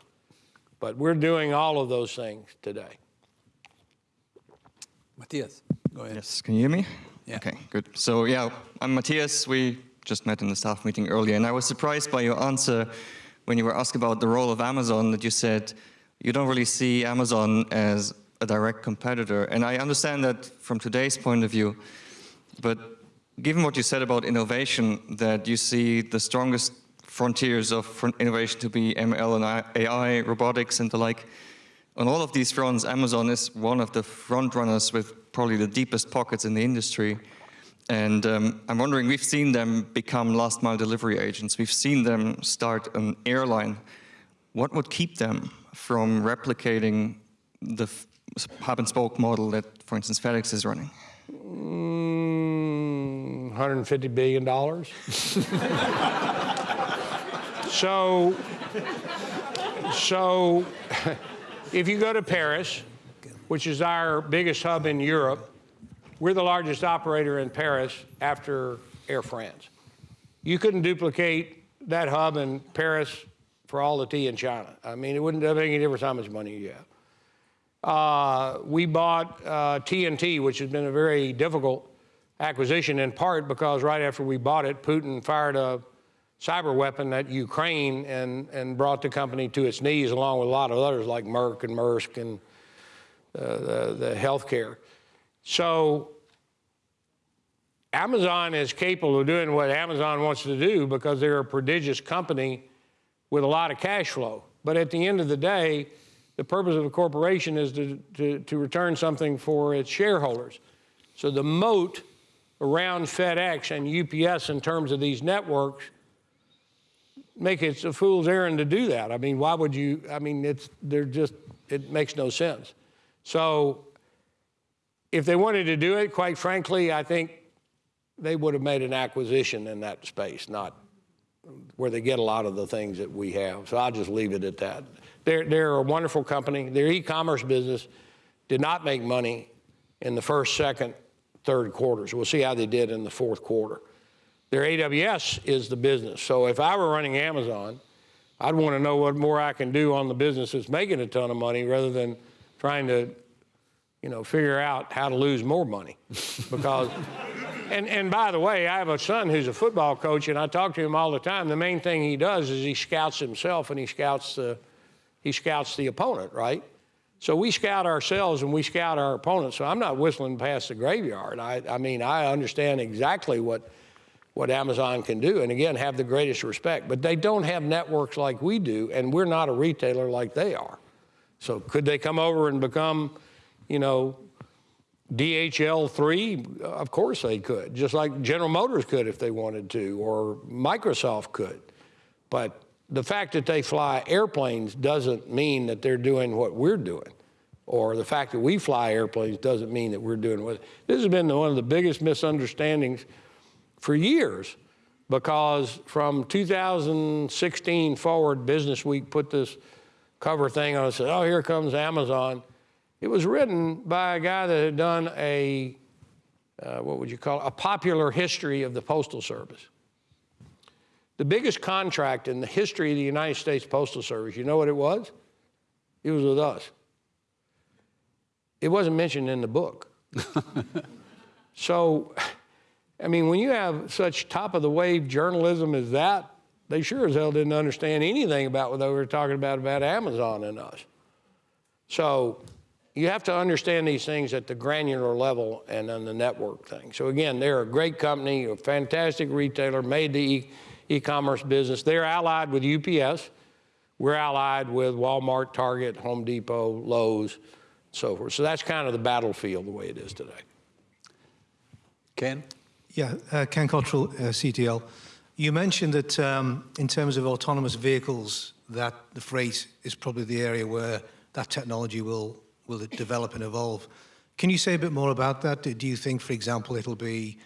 But we're doing all of those things today. Matthias, go ahead. Yes, can you hear me? Yeah. Okay, good. So yeah, I'm Matthias. We just met in the staff meeting earlier, and I was surprised by your answer when you were asked about the role of Amazon, that you said you don't really see Amazon as a direct competitor. And I understand that from today's point of view, but given what you said about innovation, that you see the strongest frontiers of innovation to be ML and AI, robotics and the like, on all of these fronts, Amazon is one of the front runners with probably the deepest pockets in the industry. And um, I'm wondering, we've seen them become last mile delivery agents. We've seen them start an airline. What would keep them from replicating the hub and spoke model that, for instance, FedEx is running? Mm, 150 billion dollars. so, so if you go to Paris, which is our biggest hub in Europe, we're the largest operator in Paris after Air France. You couldn't duplicate that hub in Paris for all the tea in China. I mean, it wouldn't make any difference how much money you have. Uh, we bought uh, TNT, which has been a very difficult acquisition in part because right after we bought it, Putin fired a cyber weapon at Ukraine and, and brought the company to its knees, along with a lot of others like Merck and Maersk and uh, the, the healthcare. So Amazon is capable of doing what Amazon wants to do because they're a prodigious company with a lot of cash flow. But at the end of the day, the purpose of a corporation is to, to, to return something for its shareholders. So the moat around FedEx and UPS in terms of these networks make it a fool's errand to do that. I mean, why would you? I mean, it's they're just it makes no sense. So if they wanted to do it, quite frankly, I think they would have made an acquisition in that space, not where they get a lot of the things that we have. So I'll just leave it at that. They're, they're a wonderful company. Their e-commerce business did not make money in the first, second, third quarters. We'll see how they did in the fourth quarter. Their AWS is the business. So if I were running Amazon, I'd want to know what more I can do on the business that's making a ton of money rather than trying to, you know, figure out how to lose more money. Because, and, and by the way, I have a son who's a football coach, and I talk to him all the time. The main thing he does is he scouts himself and he scouts the, he scouts the opponent, right? So we scout ourselves and we scout our opponents. So I'm not whistling past the graveyard. I, I mean, I understand exactly what what Amazon can do, and again, have the greatest respect. But they don't have networks like we do, and we're not a retailer like they are. So could they come over and become, you know, DHL3? Of course they could, just like General Motors could if they wanted to, or Microsoft could. But the fact that they fly airplanes doesn't mean that they're doing what we're doing. Or the fact that we fly airplanes doesn't mean that we're doing what. This has been one of the biggest misunderstandings for years because from 2016 forward, Business Week put this cover thing on and said, oh, here comes Amazon. It was written by a guy that had done a, uh, what would you call it, a popular history of the Postal Service. The biggest contract in the history of the United States Postal Service, you know what it was? It was with us. It wasn't mentioned in the book. so, I mean, when you have such top of the wave journalism as that, they sure as hell didn't understand anything about what they were talking about about Amazon and us. So you have to understand these things at the granular level and on the network thing. So again, they're a great company, a fantastic retailer, made the e-commerce business. They're allied with UPS. We're allied with Walmart, Target, Home Depot, Lowe's, so forth. So that's kind of the battlefield the way it is today. Ken? Yeah, uh, Ken Cottrill, uh, CTL. You mentioned that um, in terms of autonomous vehicles, that the freight is probably the area where that technology will, will develop and evolve. Can you say a bit more about that? Do you think, for example, it'll be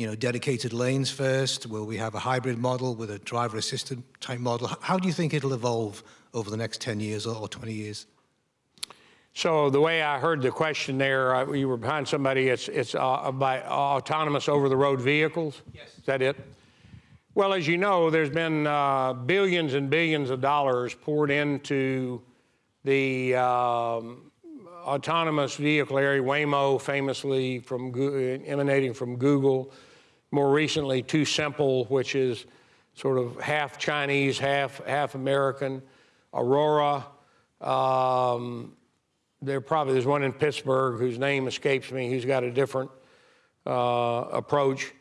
you know, dedicated lanes first? Will we have a hybrid model with a driver assistant type model? How do you think it'll evolve over the next 10 years or 20 years? So the way I heard the question there, uh, you were behind somebody, it's, it's uh, by autonomous over-the-road vehicles? Yes. Is that it? Well, as you know, there's been uh, billions and billions of dollars poured into the um, autonomous vehicle area, Waymo famously from emanating from Google, more recently TuSimple, which is sort of half Chinese, half, half American, Aurora, um, there probably there's one in Pittsburgh whose name escapes me, who's got a different uh, approach.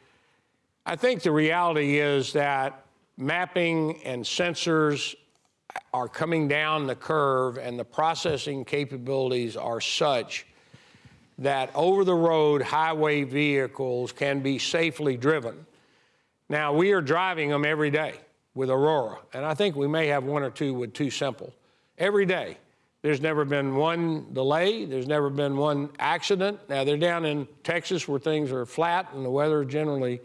I think the reality is that mapping and sensors are coming down the curve and the processing capabilities are such that over-the-road highway vehicles can be safely driven. Now, we are driving them every day with Aurora, and I think we may have one or two with TuSimple. Every day. There's never been one delay. There's never been one accident. Now, they're down in Texas where things are flat and the weather is generally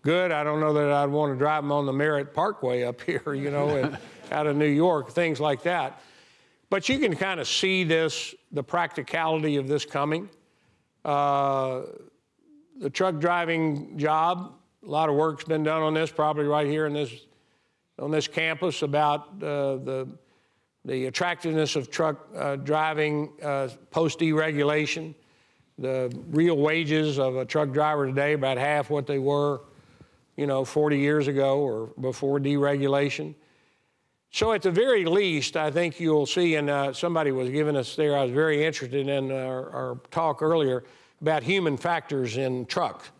good. I don't know that I'd want to drive them on the Merritt Parkway up here, you know, out of New York, things like that. But you can kind of see this, the practicality of this coming. Uh, the truck driving job, a lot of work's been done on this, probably right here in this, on this campus about uh, the the attractiveness of truck uh, driving uh, post-deregulation, the real wages of a truck driver today about half what they were, you know, 40 years ago or before deregulation. So at the very least, I think you'll see, and uh, somebody was giving us there, I was very interested in our, our talk earlier about human factors in trucks.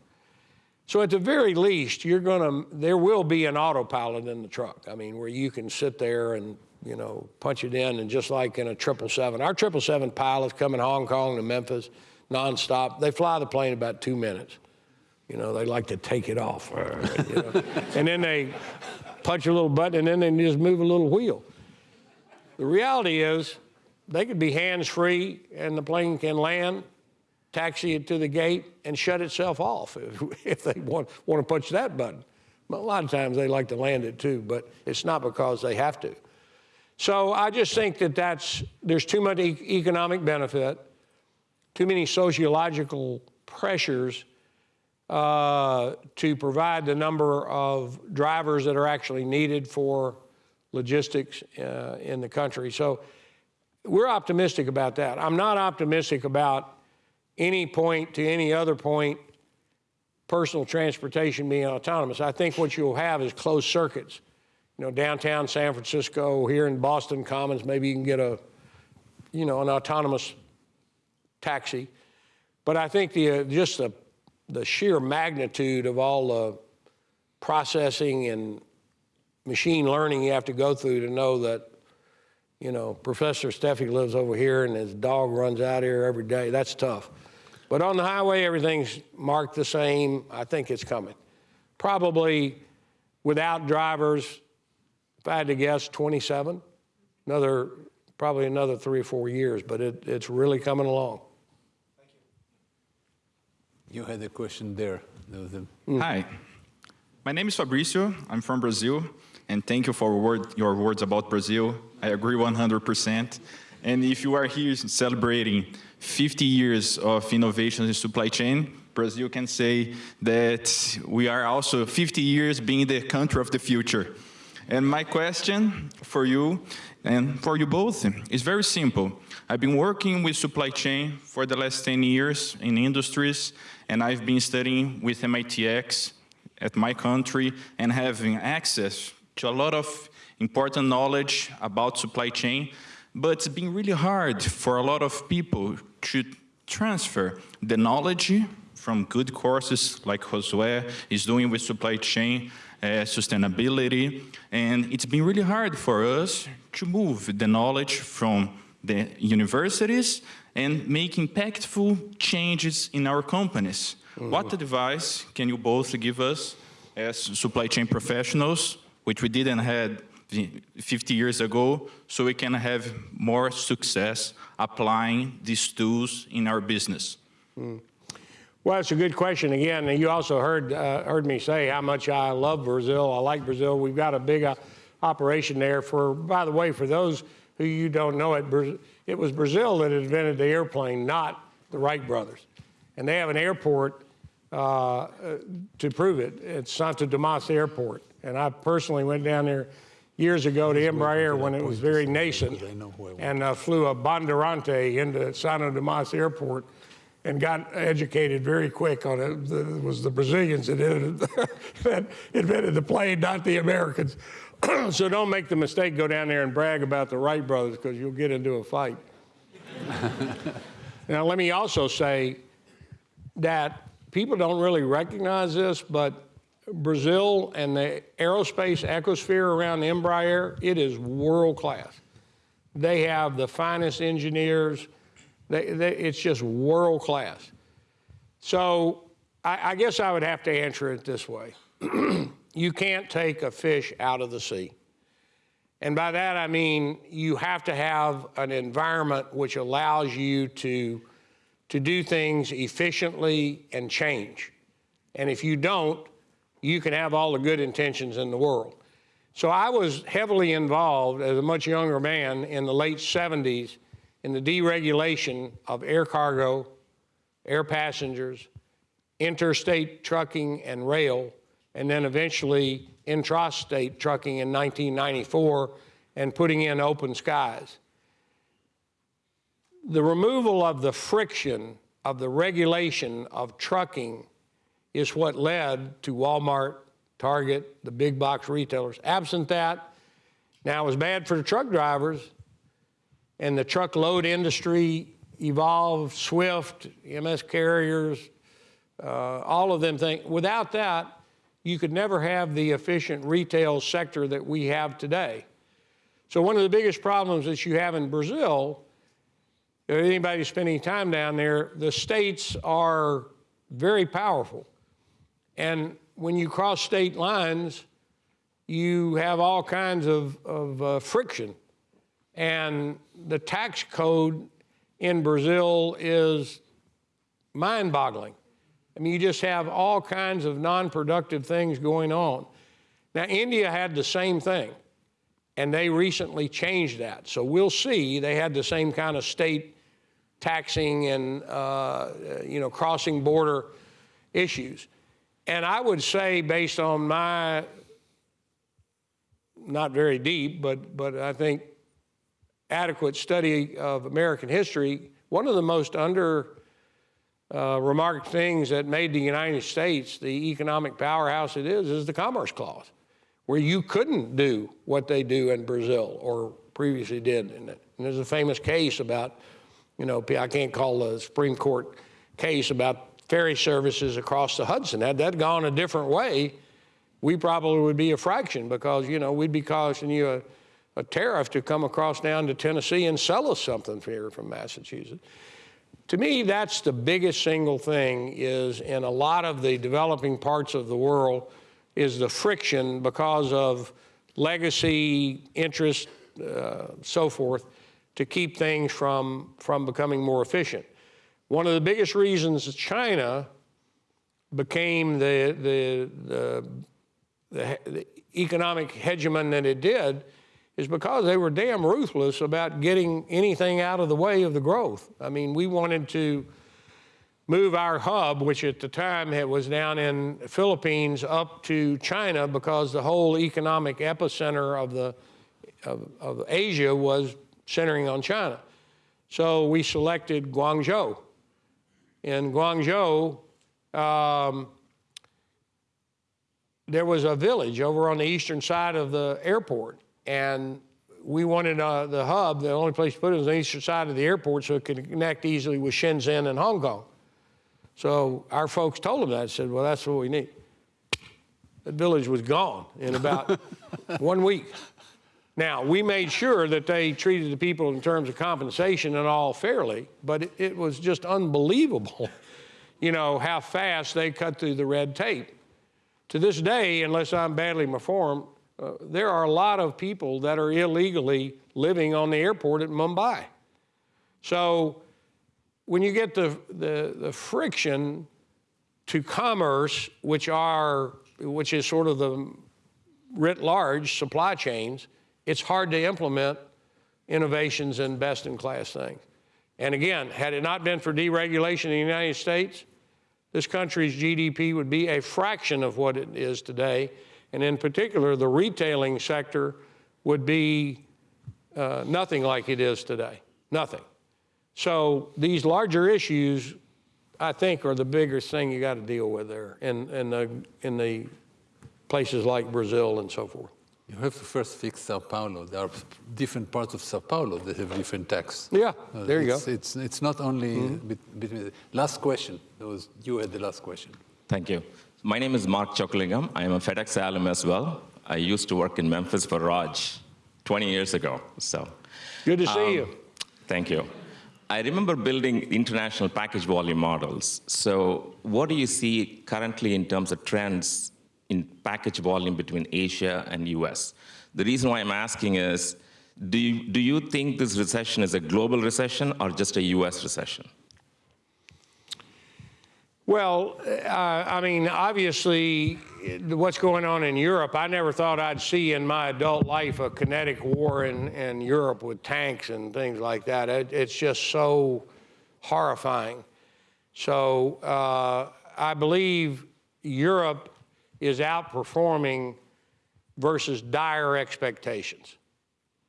So at the very least, you're gonna, there will be an autopilot in the truck. I mean, where you can sit there and you know, punch it in, and just like in a 777, our 777 pilots come in Hong Kong to Memphis nonstop. They fly the plane about two minutes. You know, they like to take it off. You know? and then they punch a little button and then they just move a little wheel. The reality is they could be hands-free and the plane can land, taxi it to the gate and shut itself off if, if they want, want to punch that button. But a lot of times they like to land it too, but it's not because they have to. So I just think that that's, there's too much e- economic benefit, too many sociological pressures uh, to provide the number of drivers that are actually needed for logistics uh, in the country. So we're optimistic about that. I'm not optimistic about any point to any other point personal transportation being autonomous. I think what you'll have is closed circuits. You know, downtown San Francisco, here in Boston Commons, maybe you can get a, you know, an autonomous taxi. But I think the uh, just the the sheer magnitude of all the processing and machine learning you have to go through to know that, you know, Professor Sheffi lives over here and his dog runs out here every day. That's tough. But on the highway, everything's marked the same. I think it's coming. Probably without drivers, if I had to guess, 27. Another, probably another three or four years, but it, it's really coming along. You had a question there. There mm. Hi, my name is Fabricio. I'm from Brazil, and thank you for word, your words about Brazil. I agree 100%. And if you are here celebrating 50 years of innovation in supply chain, Brazil can say that we are also 50 years being the country of the future. And my question for you and for you both is very simple. I've been working with supply chain for the last 10 years in industries, and I've been studying with MITx at my country and having access to a lot of important knowledge about supply chain, but it's been really hard for a lot of people to transfer the knowledge from good courses like Josue is doing with supply chain uh, sustainability, and it's been really hard for us to move the knowledge from the universities and make impactful changes in our companies. What advice can you both give us as supply chain professionals, which we didn't have 50 years ago, so we can have more success applying these tools in our business? Well, it's a good question. Again, you also heard uh, heard me say how much I love Brazil. I like Brazil. We've got a big uh, operation there. For by the way, for those who you don't know it, it was Brazil that invented the airplane, not the Wright brothers. And they have an airport uh, to prove it. It's Santos Dumont Airport. And I personally went down there years ago to Embraer when it was very nascent and uh, flew a Bandeirante into Santos Dumont Airport and got educated very quick on it. It was the Brazilians that, did it, that invented the plane, not the Americans. so don't make the mistake, go down there and brag about the Wright brothers because you'll get into a fight. now, let me also say that people don't really recognize this, but Brazil and the aerospace ecosphere around Embraer, it is world class. They have the finest engineers. They, they, it's just world class. So I, I guess I would have to answer it this way. you can't take a fish out of the sea. And by that I mean you have to have an environment which allows you to, to do things efficiently and change. And if you don't, you can have all the good intentions in the world. So I was heavily involved as a much younger man in the late 70s in the deregulation of air cargo, air passengers, interstate trucking and rail, and then eventually intrastate trucking in 1994 and putting in open skies. The removal of the friction of the regulation of trucking is what led to Walmart, Target, the big box retailers. Absent that, now it was bad for the truck drivers, and the truckload industry evolved, Swift, MS carriers, uh, all of them think without that, you could never have the efficient retail sector that we have today. So one of the biggest problems that you have in Brazil, if anybody spending time down there, the states are very powerful. And when you cross state lines, you have all kinds of, of uh, friction. And the tax code in Brazil is mind boggling. I mean, you just have all kinds of non productive things going on. Now, India had the same thing, and they recently changed that. So we'll see. They had the same kind of state taxing and, uh, you know, crossing border issues. And I would say, based on my, not very deep, but, but I think adequate study of American history, one of the most under uh, remarked things that made the United States the economic powerhouse it is is the Commerce Clause, where you couldn't do what they do in Brazil or previously did. And, and there's a famous case about, you know, I can't call the Supreme Court case about ferry services across the Hudson. Had that gone a different way, we probably would be a fraction because, you know, we'd be costing you a, a tariff to come across down to Tennessee and sell us something here from Massachusetts. To me, that's the biggest single thing is in a lot of the developing parts of the world is the friction because of legacy, interest, uh, so forth, to keep things from, from becoming more efficient. One of the biggest reasons that China became the, the, the, the, the economic hegemon that it did is because they were damn ruthless about getting anything out of the way of the growth. I mean, we wanted to move our hub, which at the time it was down in the Philippines, up to China because the whole economic epicenter of the of, of Asia was centering on China. So we selected Guangzhou. In Guangzhou, um, there was a village over on the eastern side of the airport, and we wanted uh, the hub, the only place to put it was on the eastern side of the airport so it could connect easily with Shenzhen and Hong Kong. So our folks told them that, said, well, that's what we need. That village was gone in about one week. Now, we made sure that they treated the people in terms of compensation and all fairly, but it, it was just unbelievable, you know, how fast they cut through the red tape. To this day, unless I'm badly informed, uh, there are a lot of people that are illegally living on the airport at Mumbai. So when you get the, the, the friction to commerce, which are, which is sort of the writ large supply chains, it's hard to implement innovations and best in class things. And again, had it not been for deregulation in the United States, this country's GDP would be a fraction of what it is today. And in particular, the retailing sector would be uh, nothing like it is today. Nothing. So these larger issues, I think, are the biggest thing you got to deal with there in, in, the, in the places like Brazil and so forth. You have to first fix Sao Paulo. There are different parts of Sao Paulo that have different tax. Yeah, there you it's, go. It's, it's not only bet- between. Last question. That was, you had the last question. Thank you. My name is Mark Chokalingam. I am a FedEx alum as well. I used to work in Memphis for Raj 20 years ago. So, Good to see um, you. Thank you. I remember building international package volume models. So, what do you see currently in terms of trends in package volume between Asia and US? The reason why I'm asking is do you, do you think this recession is a global recession or just a US recession? Well, uh, I mean, obviously, what's going on in Europe, I never thought I'd see in my adult life a kinetic war in, in Europe with tanks and things like that. It, it's just so horrifying. So uh, I believe Europe is outperforming versus dire expectations.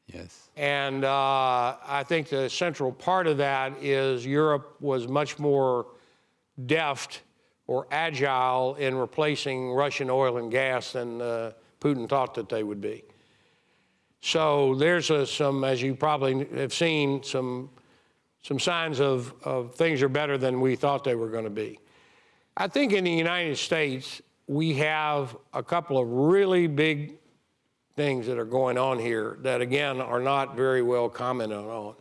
Yes. And uh, I think the central part of that is Europe was much more deft or agile in replacing Russian oil and gas than uh, Putin thought that they would be. So there's a, some, as you probably have seen, some, some signs of, of things are better than we thought they were going to be. I think in the United States, we have a couple of really big things that are going on here that, again, are not very well commented on.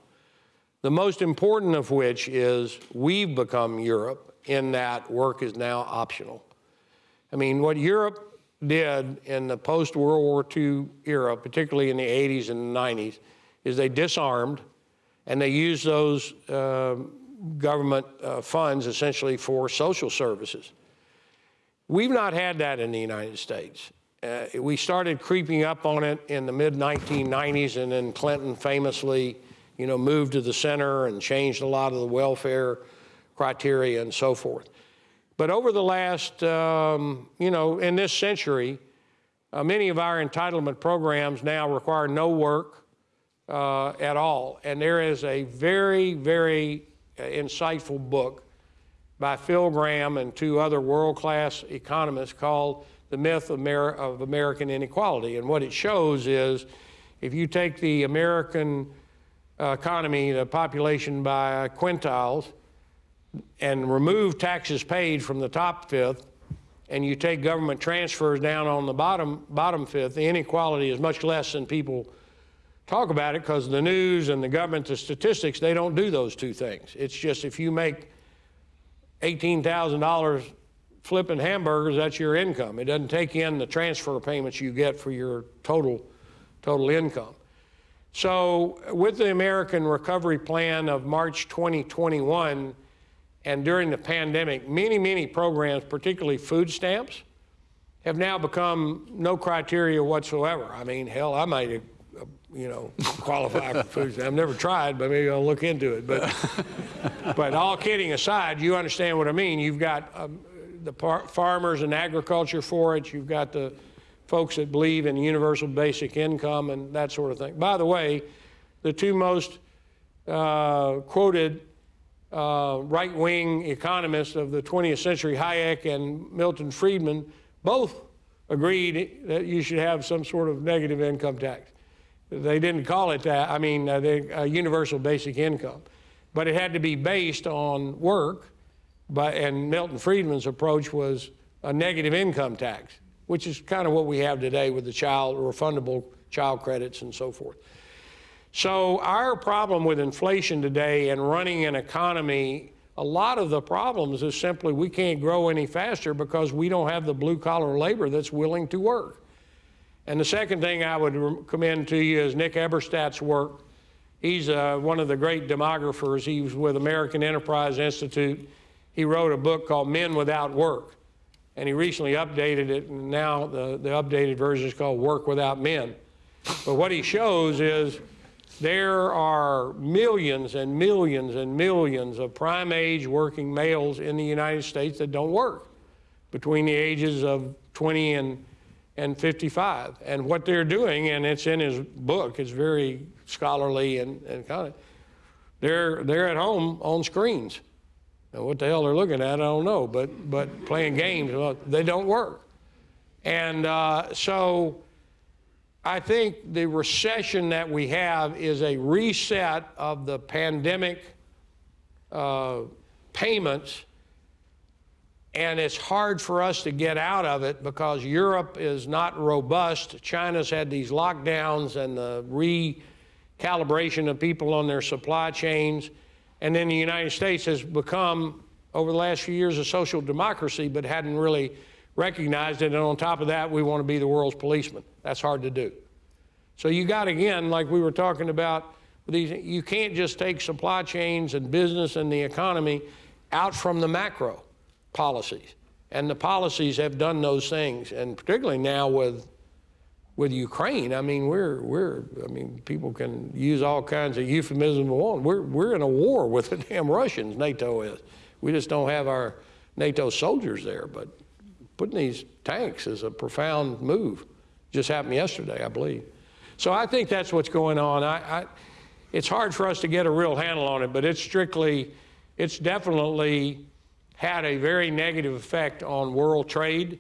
The most important of which is we've become Europe in that work is now optional. I mean, what Europe did in the post-World War II era, particularly in the 80s and 90s, is they disarmed and they used those um government uh, funds essentially for social services. We've not had that in the United States. Uh, we started creeping up on it in the mid 1990s, and then Clinton famously, you know, moved to the center and changed a lot of the welfare criteria and so forth. But over the last, um, you know, in this century, uh, many of our entitlement programs now require no work uh, at all. And there is a very, very uh, insightful book by Phil Gramm and two other world-class economists called The Myth of, Amer of American Inequality. And what it shows is if you take the American uh, economy, the population by quintiles, and remove taxes paid from the top fifth, and you take government transfers down on the bottom, bottom fifth, the inequality is much less than people talk about it because the news and the government, the statistics, they don't do those two things. It's just if you make $18,000 flipping hamburgers, that's your income. It doesn't take in the transfer payments you get for your total, total income. So with the American Recovery Plan of March 2021, and during the pandemic, many, many programs, particularly food stamps, have now become no criteria whatsoever. I mean, hell, I might, uh, you know, qualify for food stamps. I've never tried, but maybe I'll look into it. But, but all kidding aside, you understand what I mean. You've got um, the farmers and agriculture for it. You've got the folks that believe in universal basic income and that sort of thing. By the way, the two most uh, quoted uh, right-wing economists of the 20th century, Hayek and Milton Friedman, both agreed that you should have some sort of negative income tax. They didn't call it that, I mean, uh, they, uh, universal basic income. But it had to be based on work, but, and Milton Friedman's approach was a negative income tax, which is kind of what we have today with the child, refundable child credits and so forth. So our problem with inflation today and running an economy, a lot of the problems is simply we can't grow any faster because we don't have the blue collar labor that's willing to work. And the second thing I would commend to you is Nick Eberstadt's work. He's uh, one of the great demographers. He was with American Enterprise Institute. He wrote a book called Men Without Work. And he recently updated it, and now the, the updated version is called Work Without Men. But what he shows is there are millions and millions and millions of prime age working males in the United States that don't work between the ages of 20 and, and 55. And what they're doing, and it's in his book, it's very scholarly and, and kind of, they're, they're at home on screens. Now, what the hell they're looking at, I don't know, but, but playing games, they don't work. And uh, so I think the recession that we have is a reset of the pandemic uh, payments, and it's hard for us to get out of it because Europe is not robust. China's had these lockdowns and the recalibration of people on their supply chains. And then the United States has become, over the last few years, a social democracy, but hadn't really recognized it. And on top of that, we want to be the world's policeman. That's hard to do. So you got, again, like we were talking about, these, you can't just take supply chains and business and the economy out from the macro policies. And the policies have done those things. And particularly now with with Ukraine, I mean, we're, we're, I mean, people can use all kinds of euphemisms. We're, we're in a war with the damn Russians, NATO is. We just don't have our NATO soldiers there, but putting these tanks is a profound move. Just happened yesterday, I believe. So I think that's what's going on. I, I, it's hard for us to get a real handle on it, but it's strictly, it's definitely had a very negative effect on world trade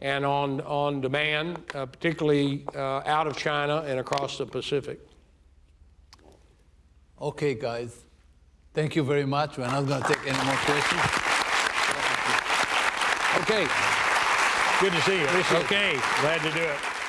and on, on demand, uh, particularly uh, out of China and across the Pacific. Okay, guys. Thank you very much. We're not going to take any more questions. Okay. Good to see you. Okay, glad to do it.